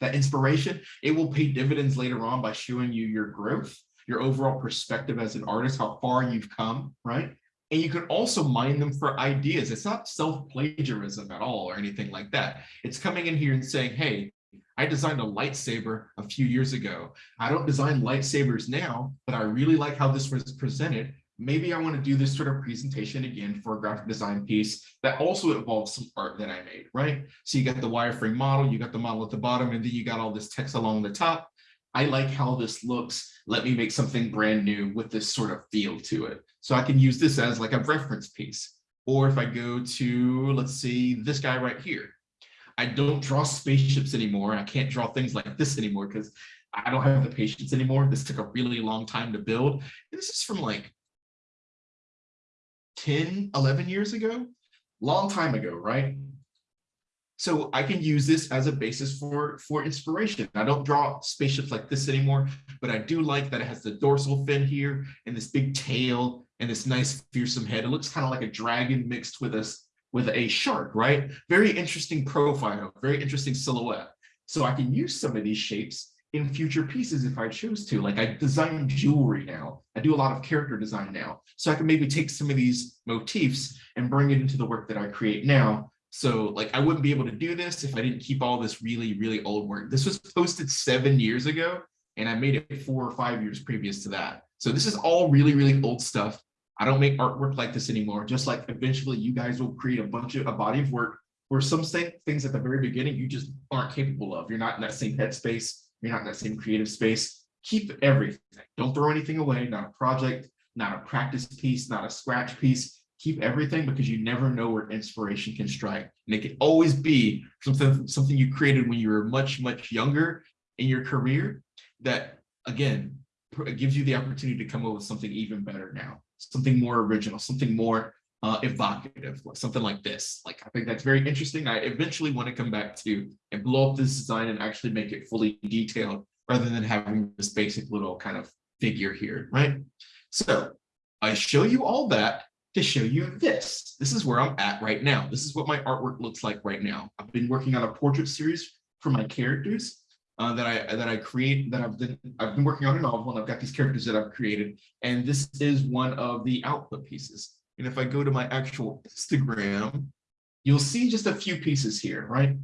that inspiration, it will pay dividends later on by showing you your growth, your overall perspective as an artist, how far you've come, right? And you can also mine them for ideas. It's not self-plagiarism at all or anything like that. It's coming in here and saying, hey, I designed a lightsaber a few years ago. I don't design lightsabers now, but I really like how this was presented maybe I want to do this sort of presentation again for a graphic design piece that also involves some art that I made, right? So you got the wireframe model, you got the model at the bottom, and then you got all this text along the top. I like how this looks. Let me make something brand new with this sort of feel to it. So I can use this as like a reference piece. Or if I go to, let's see, this guy right here. I don't draw spaceships anymore. I can't draw things like this anymore because I don't have the patience anymore. This took a really long time to build. This is from like 10, 11 years ago, long time ago, right? So I can use this as a basis for, for inspiration. I don't draw spaceships like this anymore, but I do like that it has the dorsal fin here and this big tail and this nice fearsome head. It looks kind of like a dragon mixed with a, with a shark, right? Very interesting profile, very interesting silhouette. So I can use some of these shapes in future pieces if I choose to. Like I design jewelry now. I do a lot of character design now. So I can maybe take some of these motifs and bring it into the work that I create now. So like I wouldn't be able to do this if I didn't keep all this really, really old work. This was posted seven years ago and I made it four or five years previous to that. So this is all really, really old stuff. I don't make artwork like this anymore. Just like eventually you guys will create a bunch of a body of work where some things at the very beginning you just aren't capable of. You're not in that same headspace you're not in that same creative space, keep everything. Don't throw anything away, not a project, not a practice piece, not a scratch piece. Keep everything because you never know where inspiration can strike. And it can always be something, something you created when you were much, much younger in your career that, again, gives you the opportunity to come up with something even better now, something more original, something more uh, evocative, like something like this. Like, I think that's very interesting. I eventually want to come back to and blow up this design and actually make it fully detailed rather than having this basic little kind of figure here, right? So I show you all that to show you this. This is where I'm at right now. This is what my artwork looks like right now. I've been working on a portrait series for my characters uh, that I that I create that I've been I've been working on a novel and I've got these characters that I've created and this is one of the output pieces. And if I go to my actual Instagram, you'll see just a few pieces here, right?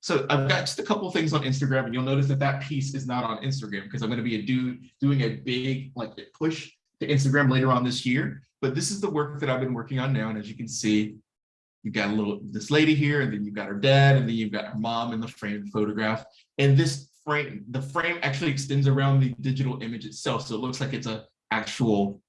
So I've got just a couple of things on Instagram and you'll notice that that piece is not on Instagram because I'm going to be a do, doing a big like push to Instagram later on this year. But this is the work that I've been working on now. And as you can see, you've got a little this lady here, and then you've got her dad, and then you've got her mom in the frame photograph. And this frame, the frame actually extends around the digital image itself. So it looks like it's a actual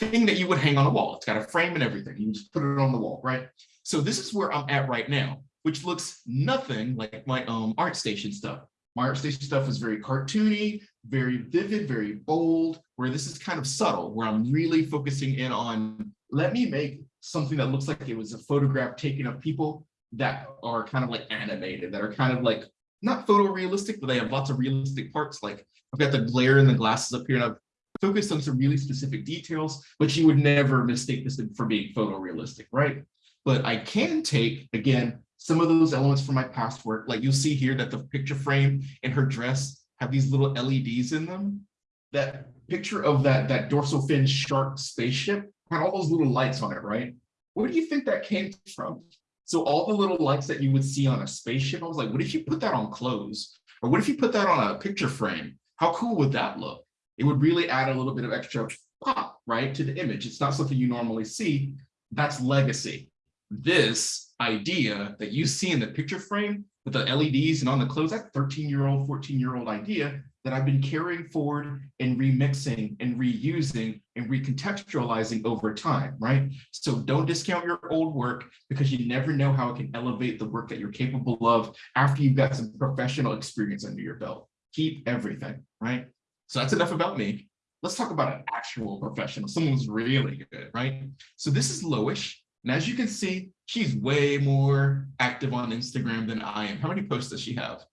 thing that you would hang on a wall. It's got a frame and everything. You just put it on the wall, right? So this is where I'm at right now which looks nothing like my um, ArtStation stuff. My ArtStation stuff is very cartoony, very vivid, very bold, where this is kind of subtle, where I'm really focusing in on, let me make something that looks like it was a photograph taken of people that are kind of like animated, that are kind of like, not photorealistic, but they have lots of realistic parts. Like I've got the glare in the glasses up here and I've focused on some really specific details, but you would never mistake this for being photorealistic, right? But I can take, again, some of those elements from my past work, like you'll see here that the picture frame and her dress have these little LEDs in them. That picture of that, that dorsal fin shark spaceship had all those little lights on it, right? Where do you think that came from? So all the little lights that you would see on a spaceship, I was like, what if you put that on clothes? Or what if you put that on a picture frame? How cool would that look? It would really add a little bit of extra pop, right, to the image. It's not something you normally see. That's legacy. This idea that you see in the picture frame with the LEDs and on the clothes, that 13 year old, 14 year old idea that I've been carrying forward and remixing and reusing and recontextualizing over time, right? So don't discount your old work because you never know how it can elevate the work that you're capable of after you've got some professional experience under your belt. Keep everything, right? So that's enough about me. Let's talk about an actual professional, someone who's really good, right? So this is Loish. And as you can see, she's way more active on Instagram than I am. How many posts does she have?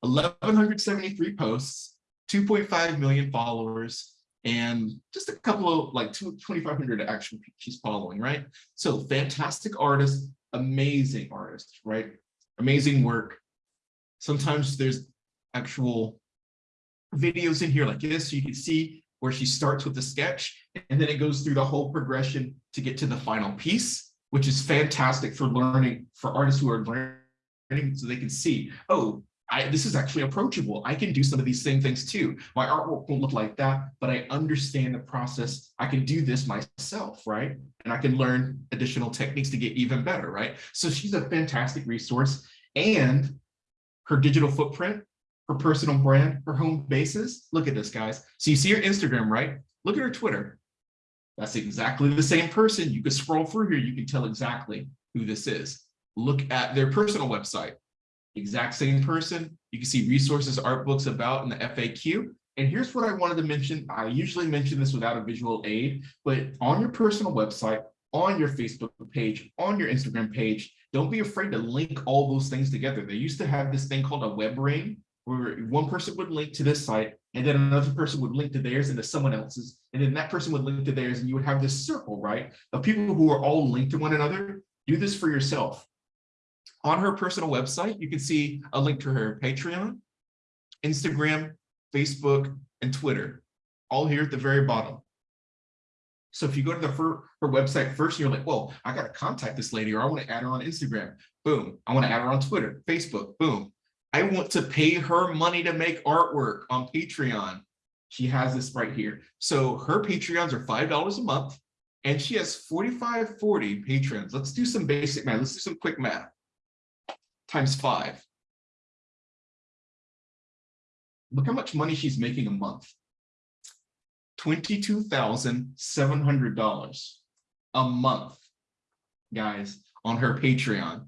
1,173 posts, 2.5 million followers, and just a couple of like 2,500 actual she's following, right? So fantastic artist, amazing artist, right? Amazing work. Sometimes there's actual videos in here like this, so you can see where she starts with the sketch and then it goes through the whole progression to get to the final piece, which is fantastic for learning, for artists who are learning so they can see, oh, I, this is actually approachable. I can do some of these same things too. My artwork won't look like that, but I understand the process. I can do this myself, right? And I can learn additional techniques to get even better, right? So she's a fantastic resource and her digital footprint her personal brand, her home bases. Look at this, guys. So you see her Instagram, right? Look at her Twitter. That's exactly the same person. You can scroll through here. You can tell exactly who this is. Look at their personal website. Exact same person. You can see resources, art books about in the FAQ. And here's what I wanted to mention. I usually mention this without a visual aid, but on your personal website, on your Facebook page, on your Instagram page, don't be afraid to link all those things together. They used to have this thing called a web ring where one person would link to this site and then another person would link to theirs and to someone else's and then that person would link to theirs and you would have this circle right of people who are all linked to one another do this for yourself on her personal website you can see a link to her patreon instagram facebook and twitter all here at the very bottom so if you go to the her, her website first, you're like, well, I got to contact this lady or I want to add her on Instagram. Boom. I want to add her on Twitter, Facebook. Boom. I want to pay her money to make artwork on Patreon. She has this right here. So her Patreons are $5 a month and she has 4540 patrons. Let's do some basic math. Let's do some quick math. Times five. Look how much money she's making a month. $22,700 a month, guys, on her Patreon.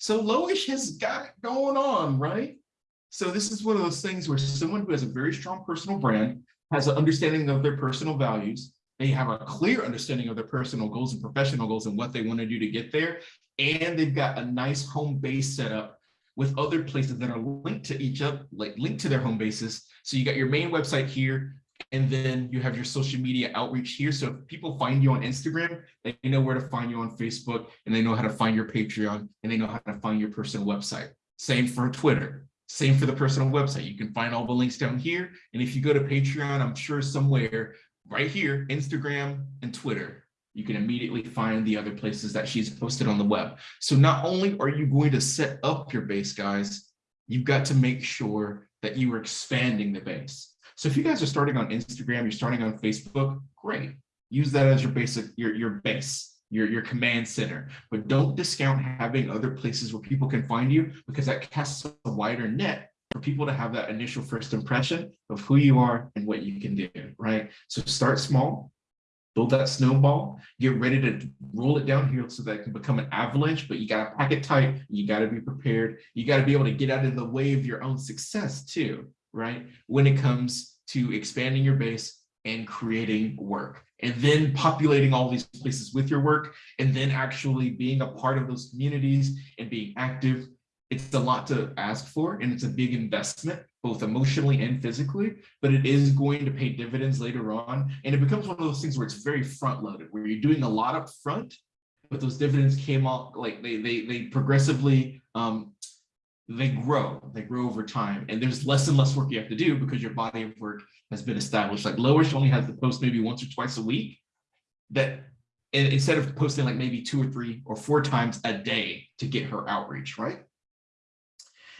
So Loish has got it going on, right? So this is one of those things where someone who has a very strong personal brand has an understanding of their personal values. They have a clear understanding of their personal goals and professional goals and what they want to do to get there. And they've got a nice home base set up with other places that are linked to each other, like linked to their home bases. So you got your main website here, And then you have your social media outreach here. So if people find you on Instagram, they know where to find you on Facebook and they know how to find your Patreon and they know how to find your personal website. Same for Twitter, same for the personal website. You can find all the links down here. And if you go to Patreon, I'm sure somewhere right here, Instagram and Twitter, you can immediately find the other places that she's posted on the web. So not only are you going to set up your base, guys, you've got to make sure that you are expanding the base. So if you guys are starting on Instagram, you're starting on Facebook, great. Use that as your basic, your, your base, your, your command center. But don't discount having other places where people can find you because that casts a wider net for people to have that initial first impression of who you are and what you can do, right? So start small, build that snowball, get ready to roll it down here so that it can become an avalanche, but you got to pack it tight. You got to be prepared. You got to be able to get out of the way of your own success too, right? When it comes to expanding your base and creating work and then populating all these places with your work and then actually being a part of those communities and being active. It's a lot to ask for and it's a big investment both emotionally and physically, but it is going to pay dividends later on. And it becomes one of those things where it's very front loaded, where you're doing a lot up front, but those dividends came out like they they they progressively um they grow, they grow over time. And there's less and less work you have to do because your body of work has been established. Like Loish only has to post maybe once or twice a week that instead of posting like maybe two or three or four times a day to get her outreach, right?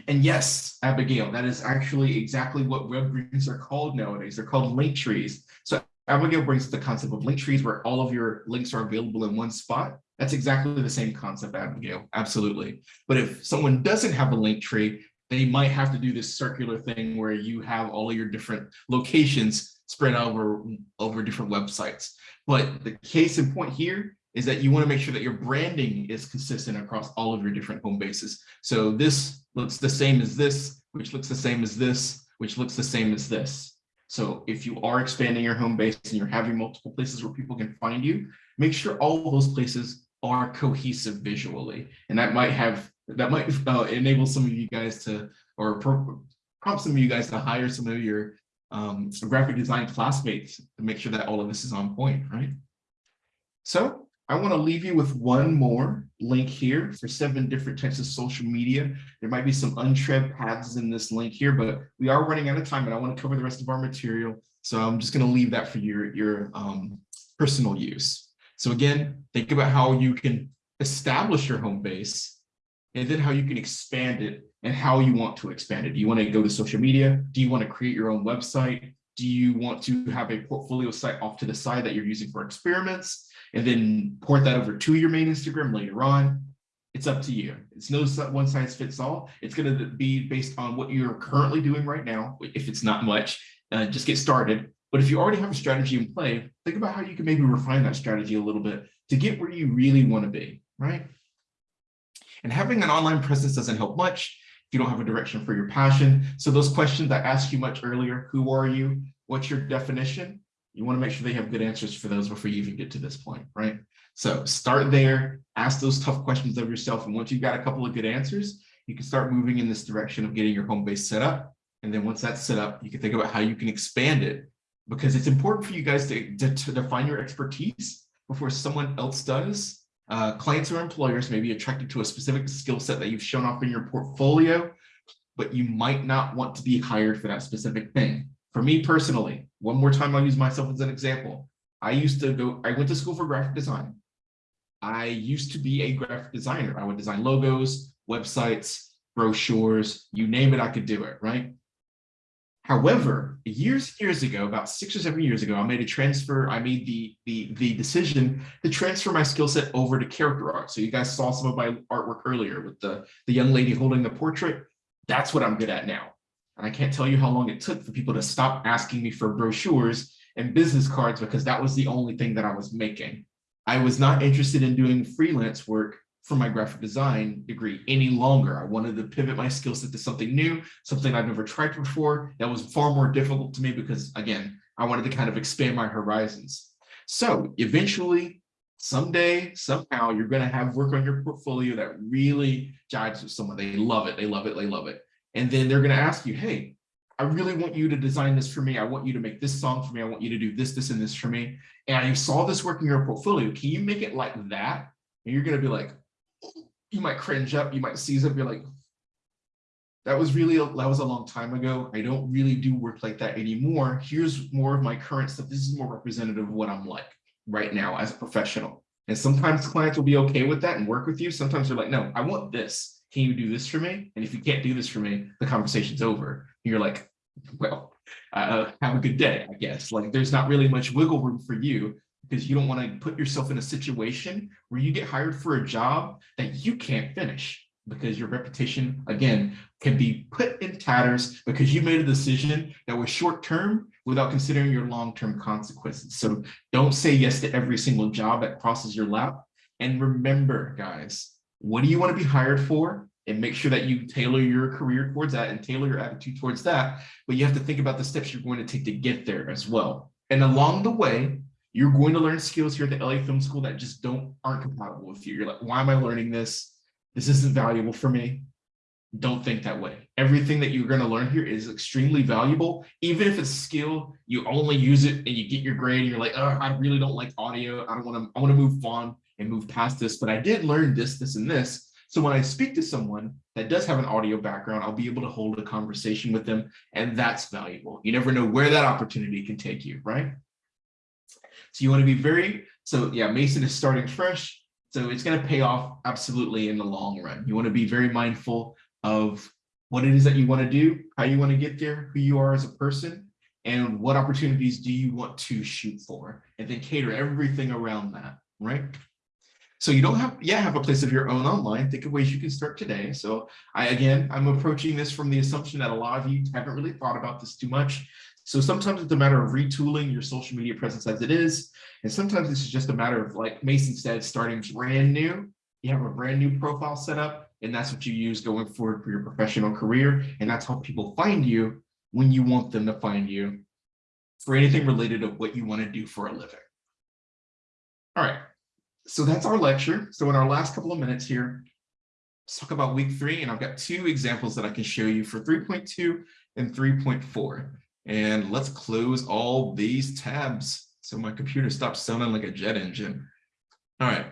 And yes, Abigail, that is actually exactly what web rings are called nowadays. They're called link trees. So Abigail brings the concept of link trees where all of your links are available in one spot. That's exactly the same concept, Abigail, absolutely. But if someone doesn't have a link tree, they might have to do this circular thing where you have all your different locations spread over, over different websites. But the case in point here is that you want to make sure that your branding is consistent across all of your different home bases. So this looks the same as this, which looks the same as this, which looks the same as this. So if you are expanding your home base and you're having multiple places where people can find you, make sure all those places are cohesive visually. And that might have, that might uh, enable some of you guys to, or prompt some of you guys to hire some of your um, graphic design classmates to make sure that all of this is on point, right? So I want to leave you with one more link here for seven different types of social media. There might be some untread paths in this link here, but we are running out of time and I want to cover the rest of our material. So I'm just going to leave that for your, your um, personal use. So again, think about how you can establish your home base and then how you can expand it and how you want to expand it. Do you want to go to social media? Do you want to create your own website? Do you want to have a portfolio site off to the side that you're using for experiments? and then port that over to your main Instagram later on. It's up to you. It's no one size fits all. It's going to be based on what you're currently doing right now. If it's not much, uh, just get started. But if you already have a strategy in play, think about how you can maybe refine that strategy a little bit to get where you really want to be, right? And having an online presence doesn't help much if you don't have a direction for your passion. So those questions I asked you much earlier, who are you? What's your definition? You want to make sure they have good answers for those before you even get to this point, right? So start there, ask those tough questions of yourself. And once you've got a couple of good answers, you can start moving in this direction of getting your home base set up. And then once that's set up, you can think about how you can expand it because it's important for you guys to, to, to define your expertise before someone else does. Uh, clients or employers may be attracted to a specific skill set that you've shown off in your portfolio, but you might not want to be hired for that specific thing. For me personally, one more time, I'll use myself as an example. I used to go, I went to school for graphic design. I used to be a graphic designer. I would design logos, websites, brochures, you name it, I could do it, right? However, years mm-hmm. years ago, about six or seven years ago, I made a transfer. I made the the the decision to transfer my skill set over to character art. So you guys saw some of my artwork earlier with the the young lady holding the portrait. That's what I'm good at now. And I can't tell you how long it took for people to stop asking me for brochures and business cards because that was the only thing that I was making. I was not interested in doing freelance work for my graphic design degree any longer. I wanted to pivot my skill set to something new, something I've never tried before. That was far more difficult to me because again, I wanted to kind of expand my horizons. So eventually, someday, somehow, you're going to have work on your portfolio that really jives with someone. They love it. They love it. They love it. And then they're going to ask you, hey, I really want you to design this for me. I want you to make this song for me. I want you to do this, this, and this for me. And I saw this work in your portfolio. Can you make it like that? And you're going to be like, you might cringe up, you might seize up, you're like, that was really, a, that was a long time ago. I don't really do work like that anymore. Here's more of my current stuff. This is more representative of what I'm like right now as a professional. And sometimes clients will be okay with that and work with you. Sometimes they're like, no, I want this. Can you do this for me? And if you can't do this for me, the conversation's over. And you're like, well, uh, have a good day, I guess. Like there's not really much wiggle room for you because you don't want to put yourself in a situation where you get hired for a job that you can't finish because your reputation, again, can be put in tatters because you made a decision that was short term without considering your long-term consequences. So don't say yes to every single job that crosses your lap. And remember, guys, what do you want to be hired for? And make sure that you tailor your career towards that and tailor your attitude towards that. But you have to think about the steps you're going to take to get there as well. And along the way, you're going to learn skills here at the LA Film School that just don't aren't compatible with you. You're like, why am I learning this? This isn't valuable for me. Don't think that way. Everything that you're going to learn here is extremely valuable. Even if it's skill, you only use it and you get your grade and you're like, oh, I really don't like audio. I don't want to, I want to move on and move past this, but I did learn this, this, and this. So when I speak to someone that does have an audio background, I'll be able to hold a conversation with them and that's valuable. You never know where that opportunity can take you, right? So you want to be very, so yeah, Mason is starting fresh. So it's going to pay off absolutely in the long run. You want to be very mindful of what it is that you want to do, how you want to get there, who you are as a person, and what opportunities do you want to shoot for, and then cater everything around that, right? So you don't have yet have a place of your own online. Think of ways you can start today. So I, again, I'm approaching this from the assumption that a lot of you haven't really thought about this too much. So sometimes it's a matter of retooling your social media presence as it is. And sometimes this is just a matter of like Mason said, starting brand new. You have a brand new profile set up and that's what you use going forward for your professional career. And that's how people find you when you want them to find you for anything related to what you want to do for a living. All right, so that's our lecture. So in our last couple of minutes here, let's talk about week three. And I've got two examples that I can show you for 3.2 and 3.4. And let's close all these tabs so my computer stops sounding like a jet engine. All right.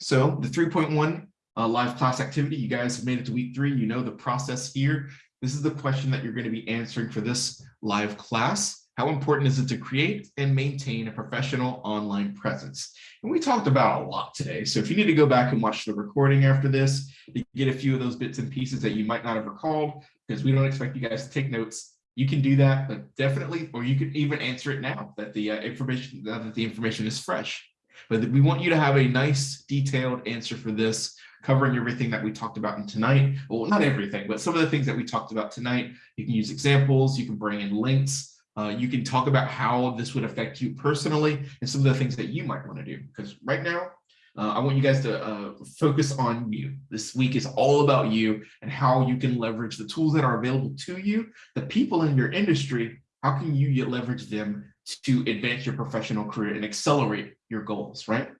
So the 3.1 uh, live class activity, you guys have made it to week three. You know the process here. This is the question that you're going to be answering for this live class. How important is it to create and maintain a professional online presence? And we talked about a lot today. So if you need to go back and watch the recording after this, you get a few of those bits and pieces that you might not have recalled because we don't expect you guys to take notes you can do that, but definitely, or you could even answer it now that the uh, information that the information is fresh. But we want you to have a nice detailed answer for this, covering everything that we talked about in tonight. Well, not everything, but some of the things that we talked about tonight. You can use examples, you can bring in links, uh, you can talk about how this would affect you personally and some of the things that you might want to do. Because right now, uh, I want you guys to uh, focus on you. This week is all about you and how you can leverage the tools that are available to you, the people in your industry, how can you leverage them to advance your professional career and accelerate your goals, right?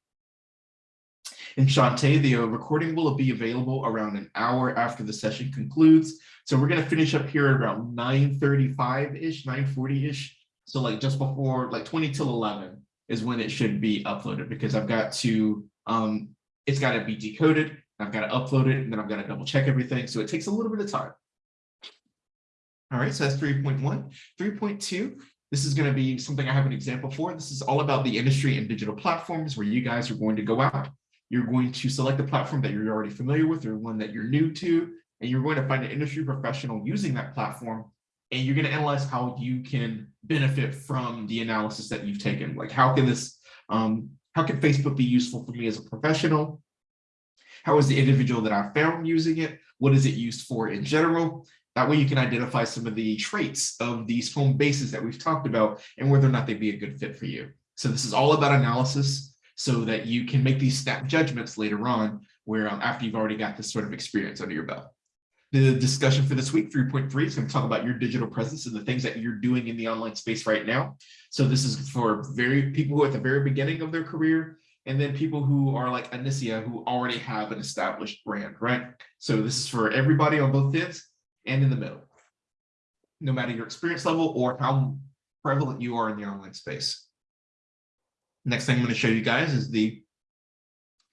In Shantae, the uh, recording will be available around an hour after the session concludes. So we're going to finish up here around 9.35-ish, 9.40-ish. So like just before, like 20 till 11 is when it should be uploaded because I've got to um, it's got to be decoded. I've got to upload it, and then I've got to double check everything. So it takes a little bit of time. All right, so that's 3.1. 3.2, this is going to be something I have an example for. This is all about the industry and digital platforms where you guys are going to go out. You're going to select a platform that you're already familiar with or one that you're new to, and you're going to find an industry professional using that platform, and you're going to analyze how you can benefit from the analysis that you've taken. Like how can this um, how can Facebook be useful for me as a professional? How is the individual that I found using it? What is it used for in general? That way you can identify some of the traits of these home bases that we've talked about and whether or not they'd be a good fit for you. So this is all about analysis so that you can make these snap judgments later on where um, after you've already got this sort of experience under your belt. The discussion for this week, 3.3, is going to talk about your digital presence and the things that you're doing in the online space right now. So this is for very people who are at the very beginning of their career, and then people who are like Anicia, who already have an established brand, right? So this is for everybody on both ends and in the middle. no matter your experience level or how prevalent you are in the online space. Next thing I'm going to show you guys is the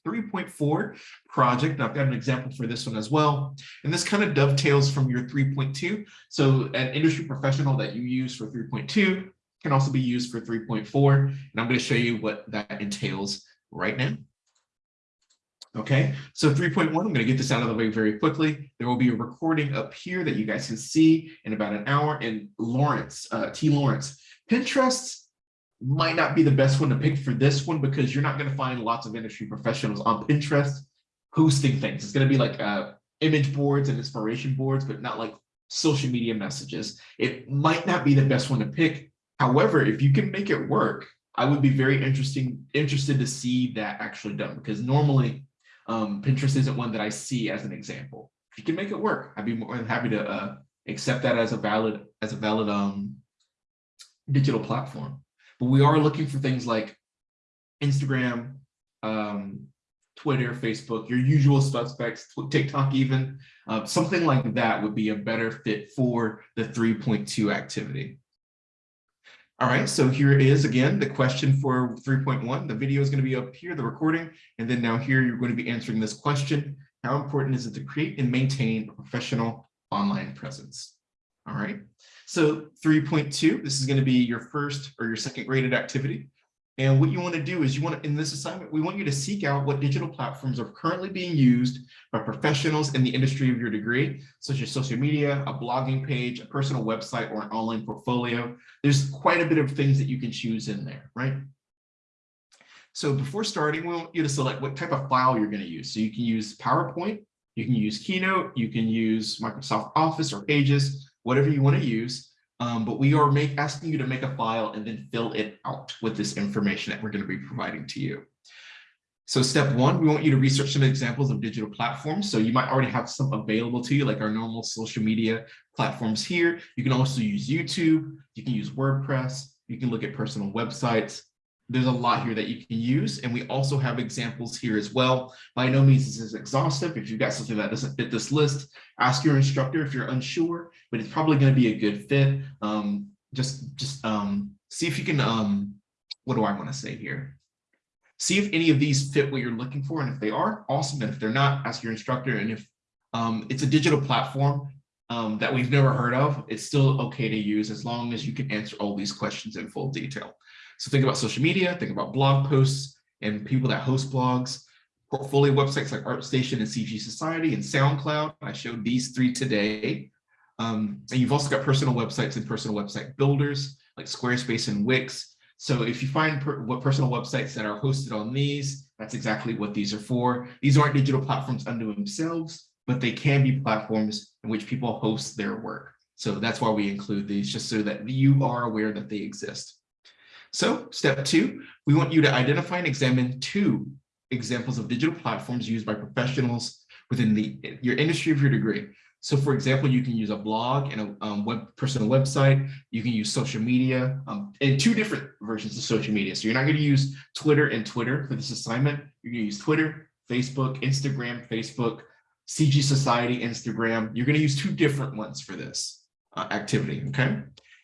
3.4 project. I've got an example for this one as well. And this kind of dovetails from your 3.2. So an industry professional that you use for 3.2 can also be used for 3.4. And I'm going to show you what that entails right now. Okay, so 3.1, I'm going to get this out of the way very quickly. There will be a recording up here that you guys can see in about an hour. And Lawrence, uh, T. Lawrence, Pinterest might not be the best one to pick for this one because you're not going to find lots of industry professionals on Pinterest posting things. It's going to be like uh, image boards and inspiration boards, but not like social media messages. It might not be the best one to pick. However, if you can make it work, I would be very interesting interested to see that actually done because normally um, Pinterest isn't one that I see as an example. If you can make it work, I'd be more than happy to uh, accept that as a valid as a valid um, digital platform. But we are looking for things like Instagram, um, Twitter, Facebook, your usual suspects, TikTok even, uh, something like that would be a better fit for the 3.2 activity. All right, so here is again the question for 3.1. The video is going to be up here, the recording, and then now here you're going to be answering this question. How important is it to create and maintain a professional online presence? All right, so 3.2, this is going to be your first or your second graded activity. And what you want to do is you want to, in this assignment, we want you to seek out what digital platforms are currently being used by professionals in the industry of your degree, such as social media, a blogging page, a personal website, or an online portfolio. There's quite a bit of things that you can choose in there, right? So before starting, we want you to select what type of file you're going to use. So you can use PowerPoint, you can use Keynote, you can use Microsoft Office or Pages, whatever you want to use. Um, but we are make, asking you to make a file and then fill it out with this information that we're going to be providing to you. So step one, we want you to research some examples of digital platforms. So you might already have some available to you, like our normal social media platforms here. You can also use YouTube. You can use WordPress. You can look at personal websites there's a lot here that you can use. And we also have examples here as well. By no means this is exhaustive. If you've got something that doesn't fit this list, ask your instructor if you're unsure, but it's probably going to be a good fit. Um, just just um, see if you can, um, what do I want to say here? See if any of these fit what you're looking for. And if they are, awesome. And if they're not, ask your instructor. And if um, it's a digital platform, um, that we've never heard of, it's still okay to use as long as you can answer all these questions in full detail. So think about social media, think about blog posts and people that host blogs, portfolio websites like ArtStation and CG Society and SoundCloud. I showed these three today. Um, and you've also got personal websites and personal website builders like Squarespace and Wix. So if you find per what personal websites that are hosted on these, that's exactly what these are for. These aren't digital platforms unto themselves, but they can be platforms in which people host their work. So that's why we include these, just so that you are aware that they exist. So step two, we want you to identify and examine two examples of digital platforms used by professionals within the your industry of your degree. So for example, you can use a blog and a um, web personal website. You can use social media um, and two different versions of social media. So you're not going to use Twitter and Twitter for this assignment. You're going to use Twitter, Facebook, Instagram, Facebook, CG Society, Instagram. You're going to use two different ones for this uh, activity. Okay.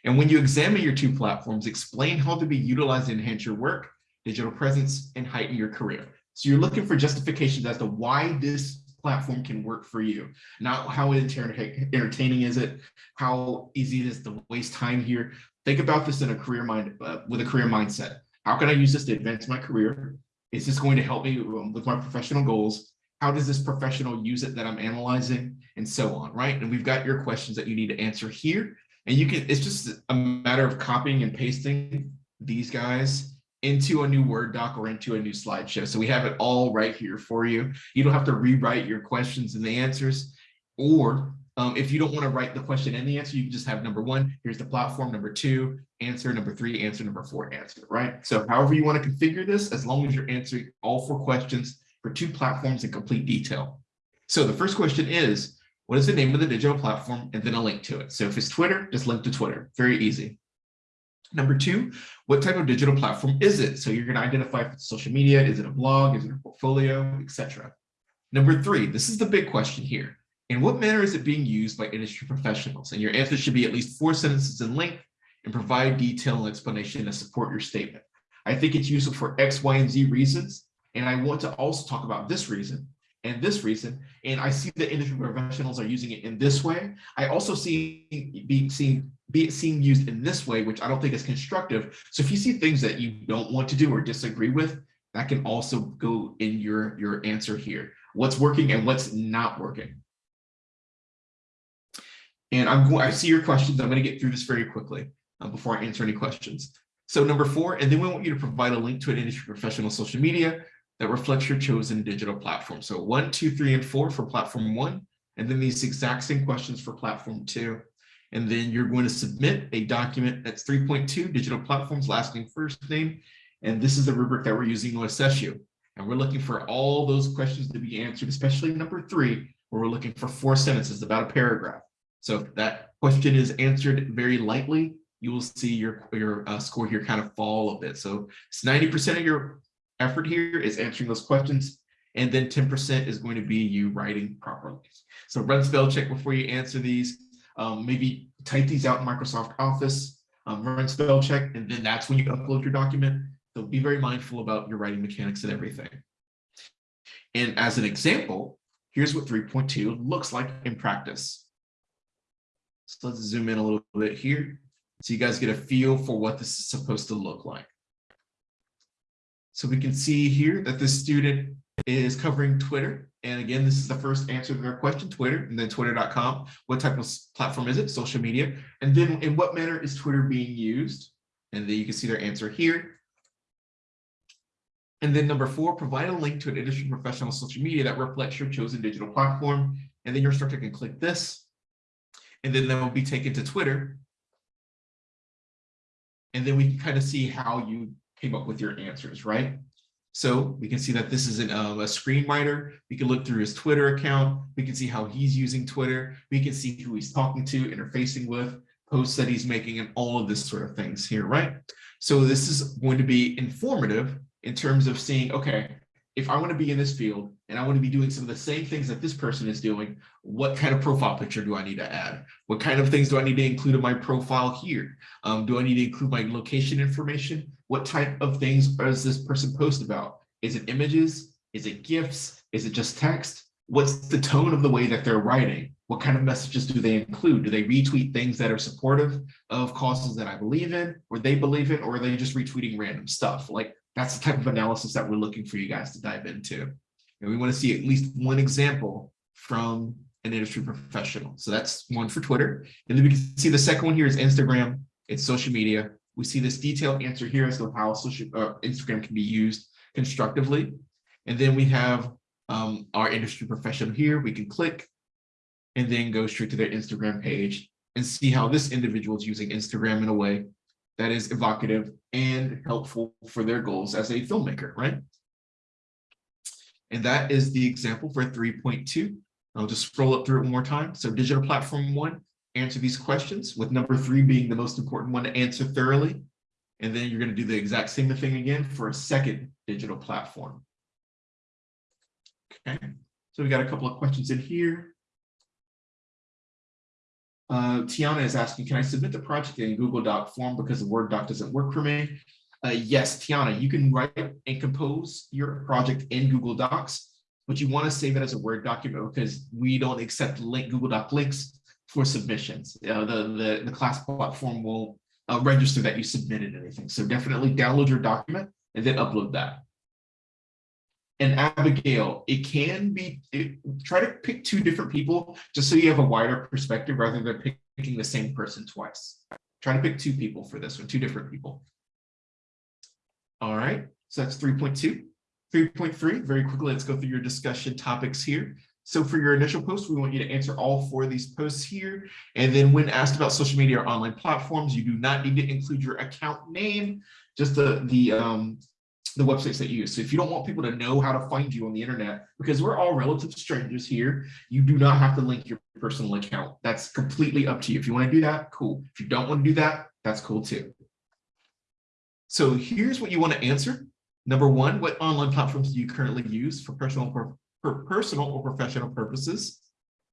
And when you examine your two platforms, explain how to be utilized to enhance your work, digital presence, and heighten your career. So you're looking for justifications as to why this platform can work for you, not how entertaining is it, how easy it is to waste time here. Think about this in a career mind uh, with a career mindset. How can I use this to advance my career? Is this going to help me um, with my professional goals? How does this professional use it that I'm analyzing and so on, right? And we've got your questions that you need to answer here and you can, it's just a matter of copying and pasting these guys into a new Word doc or into a new slideshow. So we have it all right here for you. You don't have to rewrite your questions and the answers. Or um, if you don't want to write the question and the answer, you can just have number one, here's the platform, number two, answer, number three, answer, number four, answer, right? So however you want to configure this, as long as you're answering all four questions for two platforms in complete detail. So the first question is, what is the name of the digital platform, and then a link to it. So if it's Twitter, just link to Twitter. Very easy. Number two, what type of digital platform is it? So you're going to identify if it's social media, is it a blog, is it a portfolio, etc. Number three, this is the big question here. In what manner is it being used by industry professionals? And your answer should be at least four sentences in length and provide detail and explanation to support your statement. I think it's useful for X, Y, and Z reasons. And I want to also talk about this reason and this reason. And I see that industry professionals are using it in this way. I also see being seen be seen used in this way, which I don't think is constructive. So if you see things that you don't want to do or disagree with, that can also go in your, your answer here. What's working and what's not working. And I'm going, I see your questions. I'm going to get through this very quickly uh, before I answer any questions. So number four, and then we want you to provide a link to an industry professional social media that reflects your chosen digital platform. So one, two, three, and four for platform one, and then these exact same questions for platform two. And then you're going to submit a document that's 3.2 digital platforms, last name, first name. And this is the rubric that we're using to assess you. And we're looking for all those questions to be answered, especially number three, where we're looking for four sentences, about a paragraph. So if that question is answered very lightly, you will see your, your uh, score here kind of fall a bit. So it's 90% of your effort here is answering those questions. And then 10% is going to be you writing properly. So run spell check before you answer these. Um, maybe type these out in Microsoft Office, um, run spell check, and then that's when you upload your document. So be very mindful about your writing mechanics and everything. And as an example, here's what 3.2 looks like in practice. So let's zoom in a little bit here so you guys get a feel for what this is supposed to look like. So we can see here that this student is covering Twitter. And again, this is the first answer to their question, Twitter, and then twitter.com. What type of platform is it? Social media. And then in what manner is Twitter being used? And then you can see their answer here. And then number four, provide a link to an industry professional social media that reflects your chosen digital platform. And then your instructor can click this. And then they will be taken to Twitter. And then we can kind of see how you came up with your answers, right? So we can see that this is an, uh, a screenwriter. We can look through his Twitter account. We can see how he's using Twitter. We can see who he's talking to, interfacing with, posts that he's making, and all of this sort of things here, right? So this is going to be informative in terms of seeing, okay, if I want to be in this field and I want to be doing some of the same things that this person is doing, what kind of profile picture do I need to add? What kind of things do I need to include in my profile here? Um, do I need to include my location information? What type of things does this person post about? Is it images? Is it GIFs? Is it just text? What's the tone of the way that they're writing? What kind of messages do they include? Do they retweet things that are supportive of causes that I believe in, or they believe in, or are they just retweeting random stuff? Like that's the type of analysis that we're looking for you guys to dive into. And we want to see at least one example from an industry professional. So that's one for Twitter. And then we can see the second one here is Instagram. It's social media. We see this detailed answer here as to how social uh, Instagram can be used constructively. And then we have um, our industry professional here. We can click and then go straight to their Instagram page and see how this individual is using Instagram in a way that is evocative and helpful for their goals as a filmmaker, right? And that is the example for 3.2. I'll just scroll up through it one more time. So digital platform one, answer these questions with number three being the most important one to answer thoroughly. And then you're going to do the exact same thing again for a second digital platform. Okay, so we got a couple of questions in here. Uh, Tiana is asking, can I submit the project in Google Doc form because the Word doc doesn't work for me? Uh, yes, Tiana, you can write and compose your project in Google Docs, but you want to save it as a Word document because we don't accept link Google Doc links for submissions. Uh, the, the, the class platform will uh, register that you submitted anything. So definitely download your document and then upload that and Abigail, it can be, it, try to pick two different people just so you have a wider perspective rather than picking the same person twice. Try to pick two people for this one, two different people. All right, so that's 3.2. 3.3, very quickly, let's go through your discussion topics here. So for your initial post, we want you to answer all four of these posts here. And then when asked about social media or online platforms, you do not need to include your account name, just the, the um, the websites that you use. So if you don't want people to know how to find you on the internet, because we're all relative strangers here, you do not have to link your personal account. That's completely up to you. If you want to do that, cool. If you don't want to do that, that's cool too. So here's what you want to answer. Number one, what online platforms do you currently use for personal, for personal or professional purposes?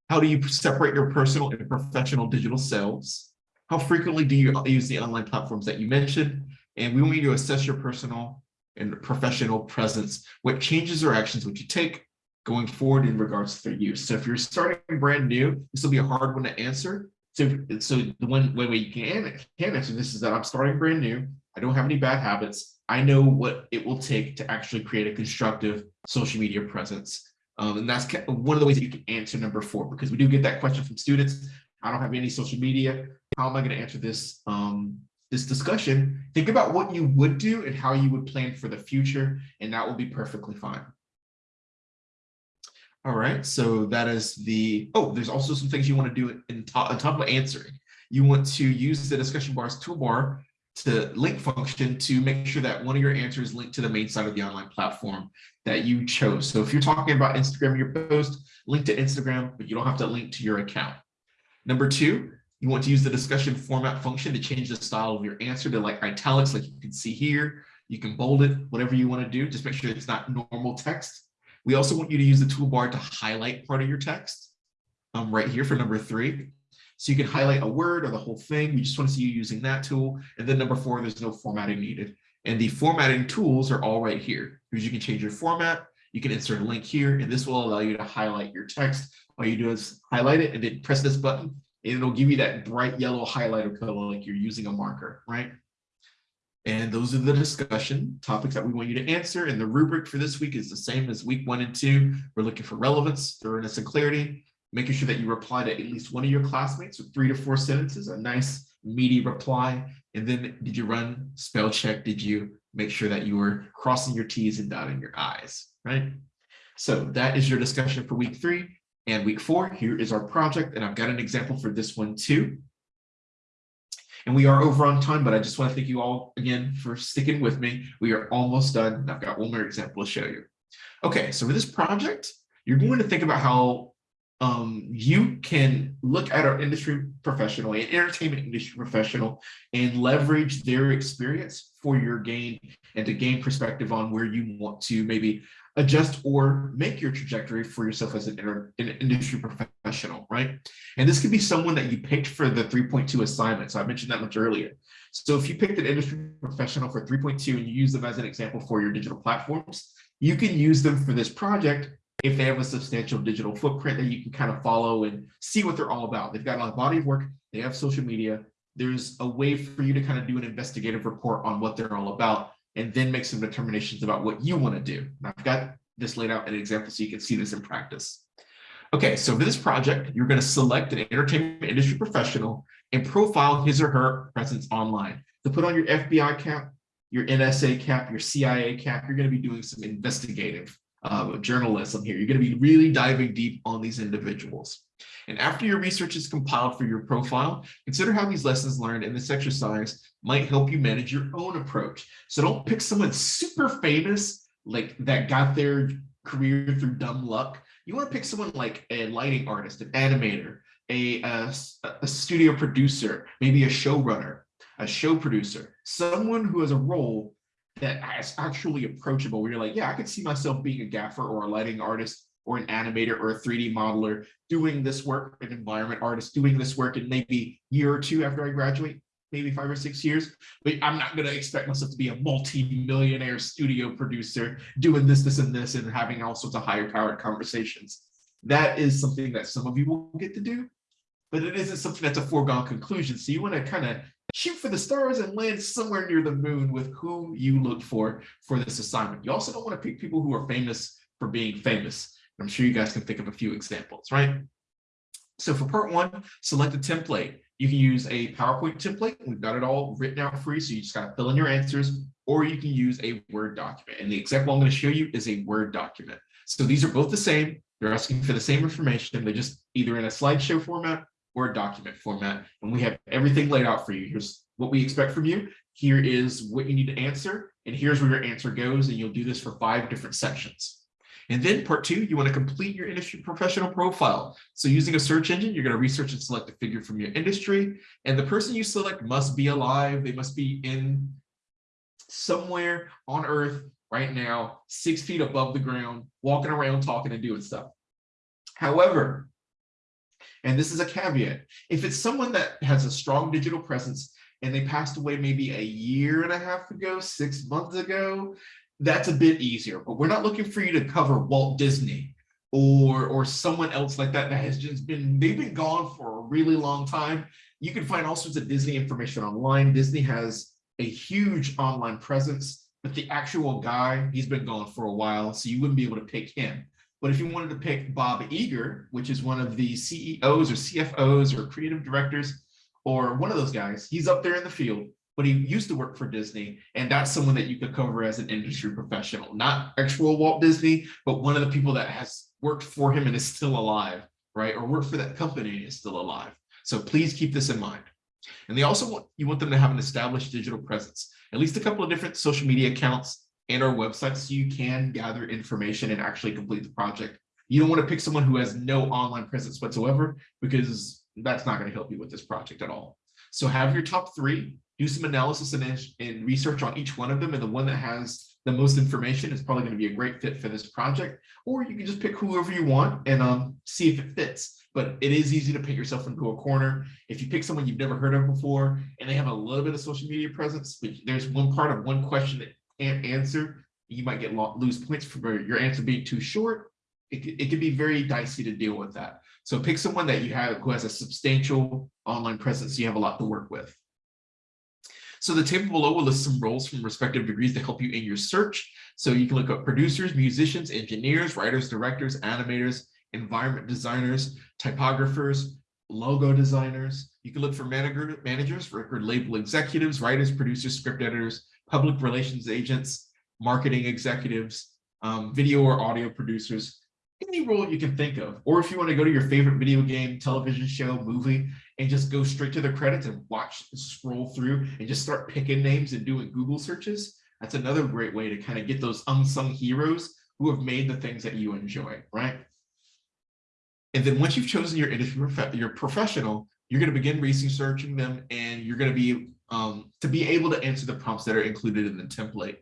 How do you separate your personal and professional digital selves? How frequently do you use the online platforms that you mentioned? And we want you to assess your personal and professional presence. What changes or actions would you take going forward in regards to their use? So if you're starting brand new, this will be a hard one to answer. So, so the one way you can, can answer this is that I'm starting brand new. I don't have any bad habits. I know what it will take to actually create a constructive social media presence. Um, and that's one of the ways that you can answer number four, because we do get that question from students. I don't have any social media. How am I going to answer this, um, this discussion? Think about what you would do and how you would plan for the future, and that will be perfectly fine. All right, so that is the, oh, there's also some things you want to do in on top of answering. You want to use the discussion bars toolbar to link function to make sure that one of your answers linked to the main side of the online platform that you chose. So if you're talking about Instagram, your post, link to Instagram, but you don't have to link to your account. Number two, you want to use the discussion format function to change the style of your answer to like italics, like you can see here. You can bold it, whatever you want to do. Just make sure it's not normal text. We also want you to use the toolbar to highlight part of your text um, right here for number three. So you can highlight a word or the whole thing. We just want to see you using that tool. And then number four, there's no formatting needed. And the formatting tools are all right here because you can change your format. You can insert a link here, and this will allow you to highlight your text. All you do is highlight it and then press this button, and it'll give you that bright yellow highlighter color like you're using a marker, right? And those are the discussion topics that we want you to answer. And the rubric for this week is the same as week one and two. We're looking for relevance, thoroughness, and clarity making sure that you reply to at least one of your classmates with three to four sentences, a nice meaty reply. And then did you run spell check? Did you make sure that you were crossing your T's and dotting your I's, right? So that is your discussion for week three and week four. Here is our project. And I've got an example for this one too. And we are over on time, but I just want to thank you all again for sticking with me. We are almost done. I've got one more example to show you. Okay, so for this project, you're going to think about how um, you can look at our industry professional, an entertainment industry professional, and leverage their experience for your gain and to gain perspective on where you want to maybe adjust or make your trajectory for yourself as an, an industry professional, right? And this could be someone that you picked for the 3.2 assignment. So I mentioned that much earlier. So if you picked an industry professional for 3.2 and you use them as an example for your digital platforms, you can use them for this project if they have a substantial digital footprint that you can kind of follow and see what they're all about. They've got a body of work, they have social media. There's a way for you to kind of do an investigative report on what they're all about and then make some determinations about what you want to do. And I've got this laid out in an example so you can see this in practice. Okay, so for this project, you're going to select an entertainment industry professional and profile his or her presence online. To put on your FBI cap, your NSA cap, your CIA cap, you're going to be doing some investigative uh, journalism here. You're going to be really diving deep on these individuals. And after your research is compiled for your profile, consider how these lessons learned in this exercise might help you manage your own approach. So don't pick someone super famous, like that got their career through dumb luck. You want to pick someone like a lighting artist, an animator, a, a, a studio producer, maybe a showrunner, a show producer, someone who has a role that is actually approachable where you're like, yeah, I could see myself being a gaffer or a lighting artist or an animator or a 3D modeler doing this work, an environment artist doing this work in maybe year or two after I graduate, maybe five or six years. But I'm not going to expect myself to be a multi-millionaire studio producer doing this, this, and this, and having all sorts of higher powered conversations. That is something that some of you will get to do, but it isn't something that's a foregone conclusion. So you want to kind of shoot for the stars and land somewhere near the moon with who you look for for this assignment. You also don't want to pick people who are famous for being famous. I'm sure you guys can think of a few examples, right? So for part one, select a template. You can use a PowerPoint template. We've got it all written out for you, so you just got to fill in your answers, or you can use a Word document. And the example I'm going to show you is a Word document. So these are both the same. They're asking for the same information. They're just either in a slideshow format Word document format. And we have everything laid out for you. Here's what we expect from you. Here is what you need to answer. And here's where your answer goes. And you'll do this for five different sections. And then part two, you want to complete your industry professional profile. So using a search engine, you're going to research and select a figure from your industry. And the person you select must be alive. They must be in somewhere on earth right now, six feet above the ground, walking around, talking and doing stuff. However, And this is a caveat. If it's someone that has a strong digital presence and they passed away maybe a year and a half ago, six months ago, that's a bit easier. But we're not looking for you to cover Walt Disney or or someone else like that that has just been they've been gone for a really long time. You can find all sorts of Disney information online. Disney has a huge online presence, but the actual guy, he's been gone for a while, so you wouldn't be able to pick him. But if you wanted to pick Bob Iger, which is one of the CEOs or CFOs or creative directors, or one of those guys, he's up there in the field, but he used to work for Disney. And that's someone that you could cover as an industry professional, not actual Walt Disney, but one of the people that has worked for him and is still alive, right? Or worked for that company and is still alive. So please keep this in mind. And they also want you want them to have an established digital presence, at least a couple of different social media accounts and our website so you can gather information and actually complete the project. You don't want to pick someone who has no online presence whatsoever because that's not going to help you with this project at all. So have your top three, do some analysis and, and research on each one of them and the one that has the most information is probably going to be a great fit for this project, or you can just pick whoever you want and um, see if it fits. But it is easy to pick yourself into a corner. If you pick someone you've never heard of before and they have a little bit of social media presence, but there's one part of one question that answer, you might get lose points for your answer being too short. It, it can be very dicey to deal with that. So pick someone that you have who has a substantial online presence. You have a lot to work with. So the table below will list some roles from respective degrees to help you in your search. So you can look up producers, musicians, engineers, writers, directors, animators, environment designers, typographers, logo designers. You can look for manager, managers, record label executives, writers, producers, script editors, public relations agents, marketing executives, um, video or audio producers, any role you can think of. Or if you want to go to your favorite video game, television show, movie, and just go straight to the credits and watch, scroll through and just start picking names and doing Google searches, that's another great way to kind of get those unsung heroes who have made the things that you enjoy, right? And then once you've chosen your industry, your professional, you're going to begin researching them and you're going to be um, to be able to answer the prompts that are included in the template.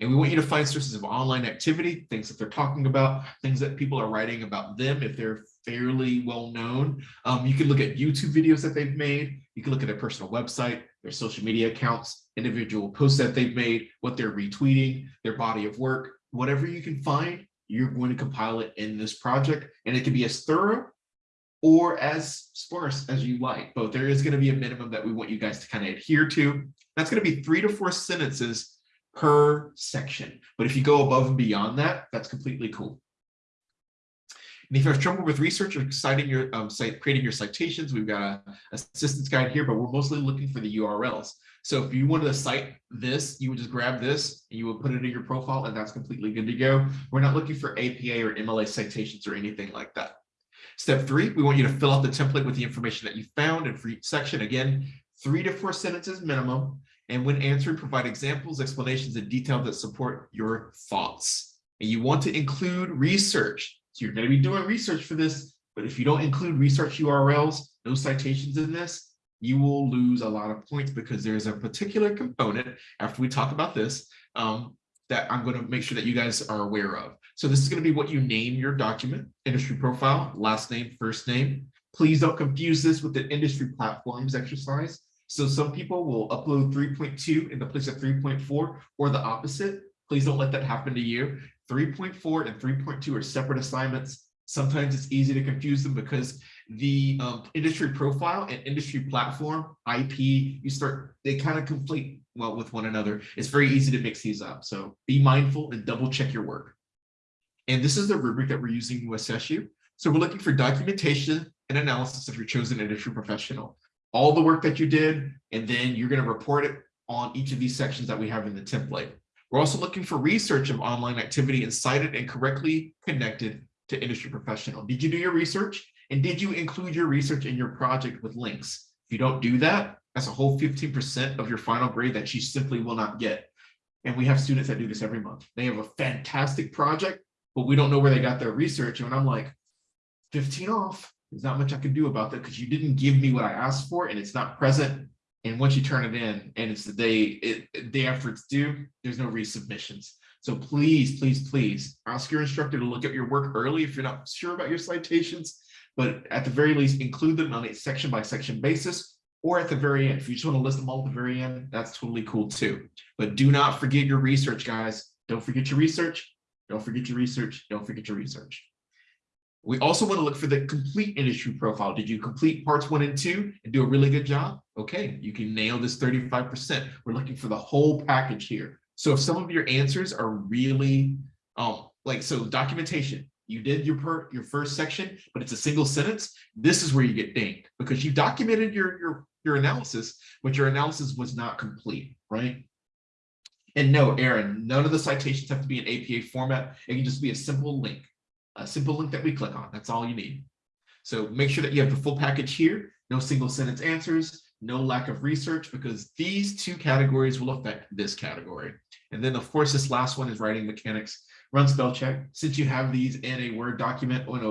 And we want you to find sources of online activity, things that they're talking about, things that people are writing about them if they're fairly well known. Um, you can look at YouTube videos that they've made. You can look at their personal website, their social media accounts, individual posts that they've made, what they're retweeting, their body of work, whatever you can find, you're going to compile it in this project. And it can be as thorough or as sparse as you like, but there is going to be a minimum that we want you guys to kind of adhere to. That's going to be three to four sentences per section. But if you go above and beyond that, that's completely cool. And if you have trouble with research or citing your um, site, creating your citations, we've got a assistance guide here, but we're mostly looking for the URLs. So if you wanted to cite this, you would just grab this and you would put it in your profile and that's completely good to go. We're not looking for APA or MLA citations or anything like that. Step three, we want you to fill out the template with the information that you found and for each section. Again, three to four sentences minimum. And when answering, provide examples, explanations, and detail that support your thoughts. And you want to include research. So you're going to be doing research for this, but if you don't include research URLs, no citations in this, you will lose a lot of points because there's a particular component after we talk about this um, that I'm going to make sure that you guys are aware of. So this is going to be what you name your document, industry profile, last name, first name. Please don't confuse this with the industry platforms exercise. So some people will upload 3.2 in the place of 3.4 or the opposite. Please don't let that happen to you. 3.4 and 3.2 are separate assignments. Sometimes it's easy to confuse them because the um, industry profile and industry platform, IP, you start, they kind of complete well with one another. It's very easy to mix these up. So be mindful and double check your work. And this is the rubric that we're using to assess you. So we're looking for documentation and analysis of your chosen industry professional all the work that you did, and then you're going to report it on each of these sections that we have in the template. We're also looking for research of online activity and cited and correctly connected to industry professional. Did you do your research? And did you include your research in your project with links? If you don't do that, that's a whole 15% of your final grade that she simply will not get. And we have students that do this every month. They have a fantastic project, but we don't know where they got their research. And I'm like, 15 off. There's not much I can do about that because you didn't give me what I asked for and it's not present. And once you turn it in and it's the day, it, day after it's due, there's no resubmissions. So please, please, please ask your instructor to look at your work early if you're not sure about your citations. but at the very least, include them on a section by section basis, or at the very end. If you just want to list them all at the very end, that's totally cool too. But do not forget your research, guys. Don't forget your research. Don't forget your research. Don't forget your research. We also want to look for the complete industry profile. Did you complete parts one and two and do a really good job? Okay, you can nail this 35%. We're looking for the whole package here. So if some of your answers are really, um, like, so documentation, you did your per, your first section, but it's a single sentence, this is where you get dinged because you documented your, your, your analysis, but your analysis was not complete, right? And no, Aaron, none of the citations have to be in APA format. It can just be a simple link a simple link that we click on. That's all you need. So make sure that you have the full package here, no single sentence answers, no lack of research, because these two categories will affect this category. And then of course, this last one is writing mechanics, run spell check. Since you have these in a Word document or in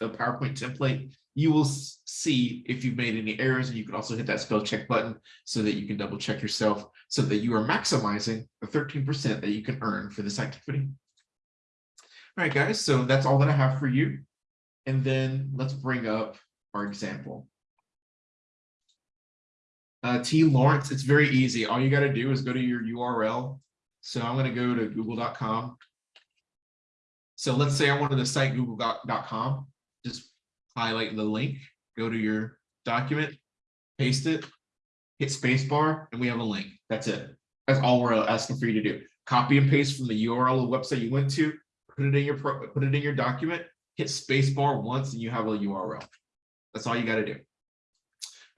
a PowerPoint template, you will see if you've made any errors and you can also hit that spell check button so that you can double check yourself so that you are maximizing the 13% that you can earn for this activity. All right, guys, so that's all that I have for you. And then let's bring up our example. Uh, T. Lawrence, it's very easy. All you got to do is go to your URL. So I'm going to go to google.com. So let's say I wanted to cite google.com. Just highlight the link, go to your document, paste it, hit spacebar, and we have a link. That's it. That's all we're asking for you to do. Copy and paste from the URL of the website you went to, put it in your put it in your document, hit spacebar once, and you have a URL. That's all you got to do.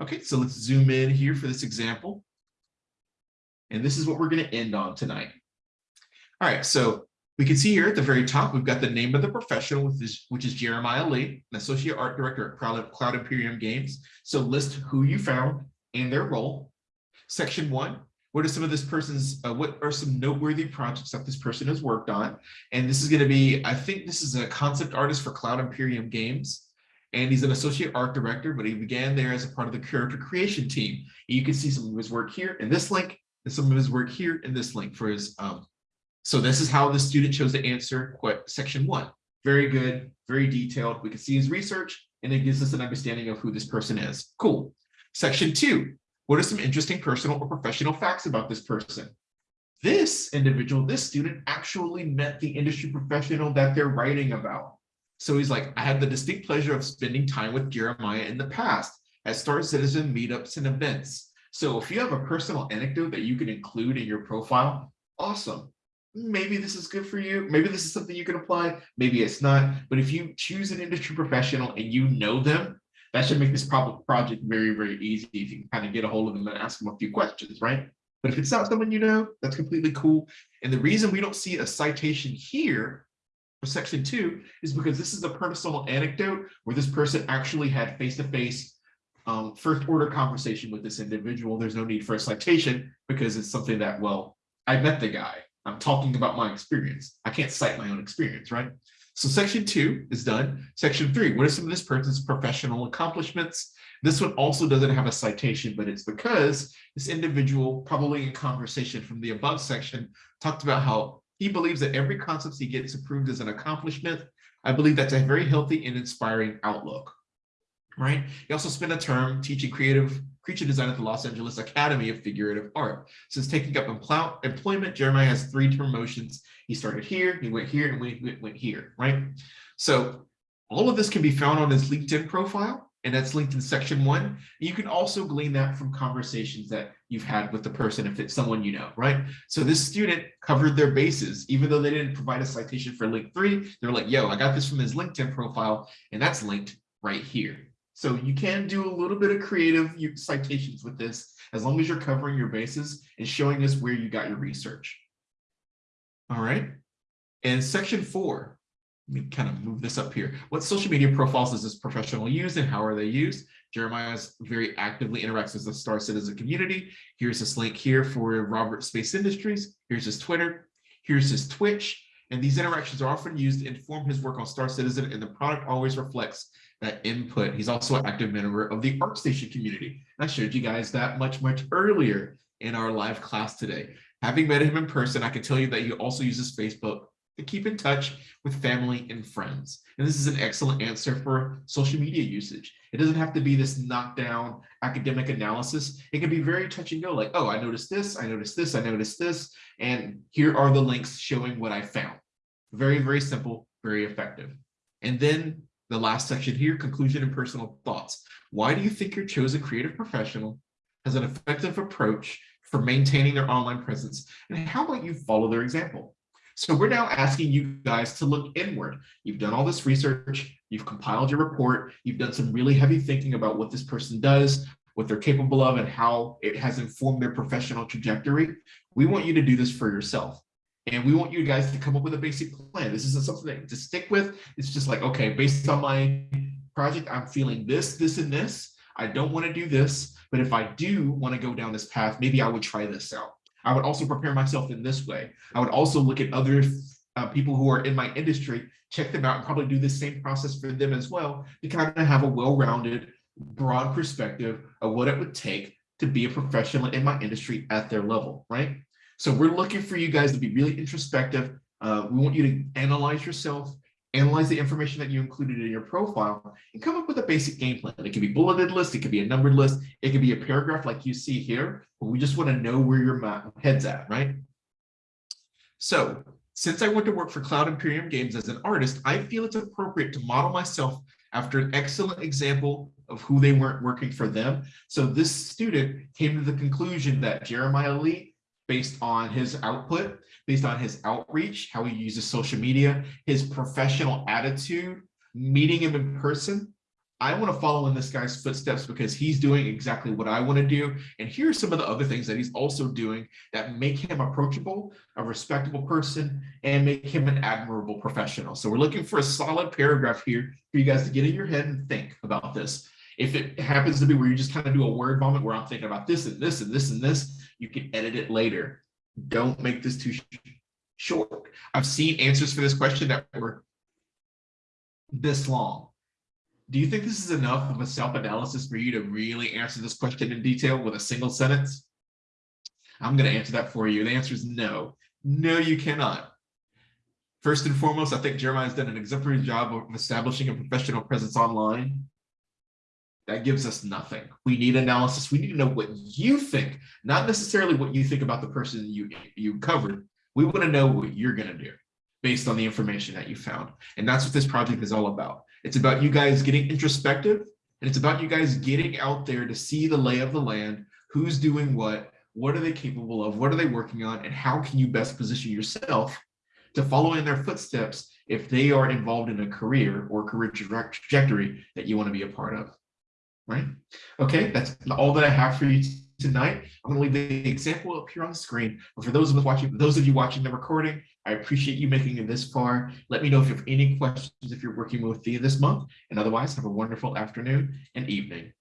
Okay, so let's zoom in here for this example. And this is what we're going to end on tonight. All right, so we can see here at the very top, we've got the name of the professional, which is, which is Jeremiah Lee, an associate art director at Cloud, Imperium Games. So list who you found and their role. Section one, what are some of this person's, uh, what are some noteworthy projects that this person has worked on? And this is going to be, I think this is a concept artist for Cloud Imperium Games. And he's an associate art director, but he began there as a part of the character creation team. And You can see some of his work here in this link, and some of his work here in this link for his. Um, so this is how the student chose to answer section one. Very good, very detailed. We can see his research, and it gives us an understanding of who this person is. Cool. Section two, what are some interesting personal or professional facts about this person? This individual, this student actually met the industry professional that they're writing about. So he's like, I had the distinct pleasure of spending time with Jeremiah in the past at Star Citizen meetups and events. So if you have a personal anecdote that you can include in your profile, awesome. Maybe this is good for you. Maybe this is something you can apply. Maybe it's not. But if you choose an industry professional and you know them, that should make this project very, very easy if you can kind of get a hold of them and ask them a few questions, right? But if it's not someone you know, that's completely cool. And the reason we don't see a citation here for section two is because this is a personal anecdote where this person actually had face-to-face -face, um, first order conversation with this individual. There's no need for a citation because it's something that, well, I met the guy. I'm talking about my experience. I can't cite my own experience, right? So section two is done. Section three, what are some of this person's professional accomplishments? This one also doesn't have a citation, but it's because this individual, probably in conversation from the above section, talked about how he believes that every concept he gets approved is an accomplishment. I believe that's a very healthy and inspiring outlook, right? He also spent a term teaching creative creature design at the Los Angeles Academy of Figurative Art. Since taking up employment, Jeremiah has three promotions. He started here, he went here, and went, went here, right? So all of this can be found on his LinkedIn profile, and that's linked in section one. You can also glean that from conversations that you've had with the person if it's someone you know, right? So this student covered their bases, even though they didn't provide a citation for link three, they're like, yo, I got this from his LinkedIn profile, and that's linked right here. So you can do a little bit of creative citations with this, as long as you're covering your bases and showing us where you got your research. All right. And section four, let me kind of move this up here. What social media profiles does this professional use and how are they used? Jeremiah's very actively interacts with the Star Citizen community. Here's this link here for Roberts Space Industries. Here's his Twitter. Here's his Twitch. And these interactions are often used to inform his work on Star Citizen and the product always reflects that input. He's also an active member of the ArtStation community. I showed you guys that much, much earlier in our live class today. Having met him in person, I can tell you that he also uses Facebook to keep in touch with family and friends. And this is an excellent answer for social media usage. It doesn't have to be this knockdown academic analysis. It can be very touch and go like, oh, I noticed this, I noticed this, I noticed this, and here are the links showing what I found. Very, very simple, very effective. And then the last section here, conclusion and personal thoughts. Why do you think your chosen creative professional has an effective approach for maintaining their online presence? And how might you follow their example? So we're now asking you guys to look inward. You've done all this research, you've compiled your report, you've done some really heavy thinking about what this person does, what they're capable of, and how it has informed their professional trajectory. We want you to do this for yourself. And we want you guys to come up with a basic plan. This isn't something to stick with. It's just like, okay, based on my project, I'm feeling this, this, and this. I don't want to do this, but if I do want to go down this path, maybe I would try this out. I would also prepare myself in this way. I would also look at other uh, people who are in my industry, check them out and probably do the same process for them as well to kind of have a well-rounded, broad perspective of what it would take to be a professional in my industry at their level, right? So we're looking for you guys to be really introspective. Uh, we want you to analyze yourself, analyze the information that you included in your profile, and come up with a basic game plan. It could be bulleted list, it could be a numbered list, it could be a paragraph like you see here, but we just want to know where your head's at, right? So since I went to work for Cloud Imperium Games as an artist, I feel it's appropriate to model myself after an excellent example of who they weren't working for them. So this student came to the conclusion that Jeremiah Lee based on his output, based on his outreach, how he uses social media, his professional attitude, meeting him in person. I want to follow in this guy's footsteps because he's doing exactly what I want to do. And here are some of the other things that he's also doing that make him approachable, a respectable person, and make him an admirable professional. So we're looking for a solid paragraph here for you guys to get in your head and think about this. If it happens to be where you just kind of do a word vomit where I'm thinking about this and this and this and this, you can edit it later. Don't make this too short. I've seen answers for this question that were this long. Do you think this is enough of a self-analysis for you to really answer this question in detail with a single sentence? I'm going to answer that for you. The answer is no. No, you cannot. First and foremost, I think Jeremiah has done an exemplary job of establishing a professional presence online that gives us nothing. We need analysis. We need to know what you think, not necessarily what you think about the person you, you covered. We want to know what you're going to do based on the information that you found. And that's what this project is all about. It's about you guys getting introspective and it's about you guys getting out there to see the lay of the land, who's doing what, what are they capable of, what are they working on, and how can you best position yourself to follow in their footsteps if they are involved in a career or career trajectory that you want to be a part of right? Okay, that's all that I have for you tonight. I'm going to leave the example up here on the screen. But for those of us watching, those of you watching the recording, I appreciate you making it this far. Let me know if you have any questions if you're working with Thea this month. And otherwise, have a wonderful afternoon and evening.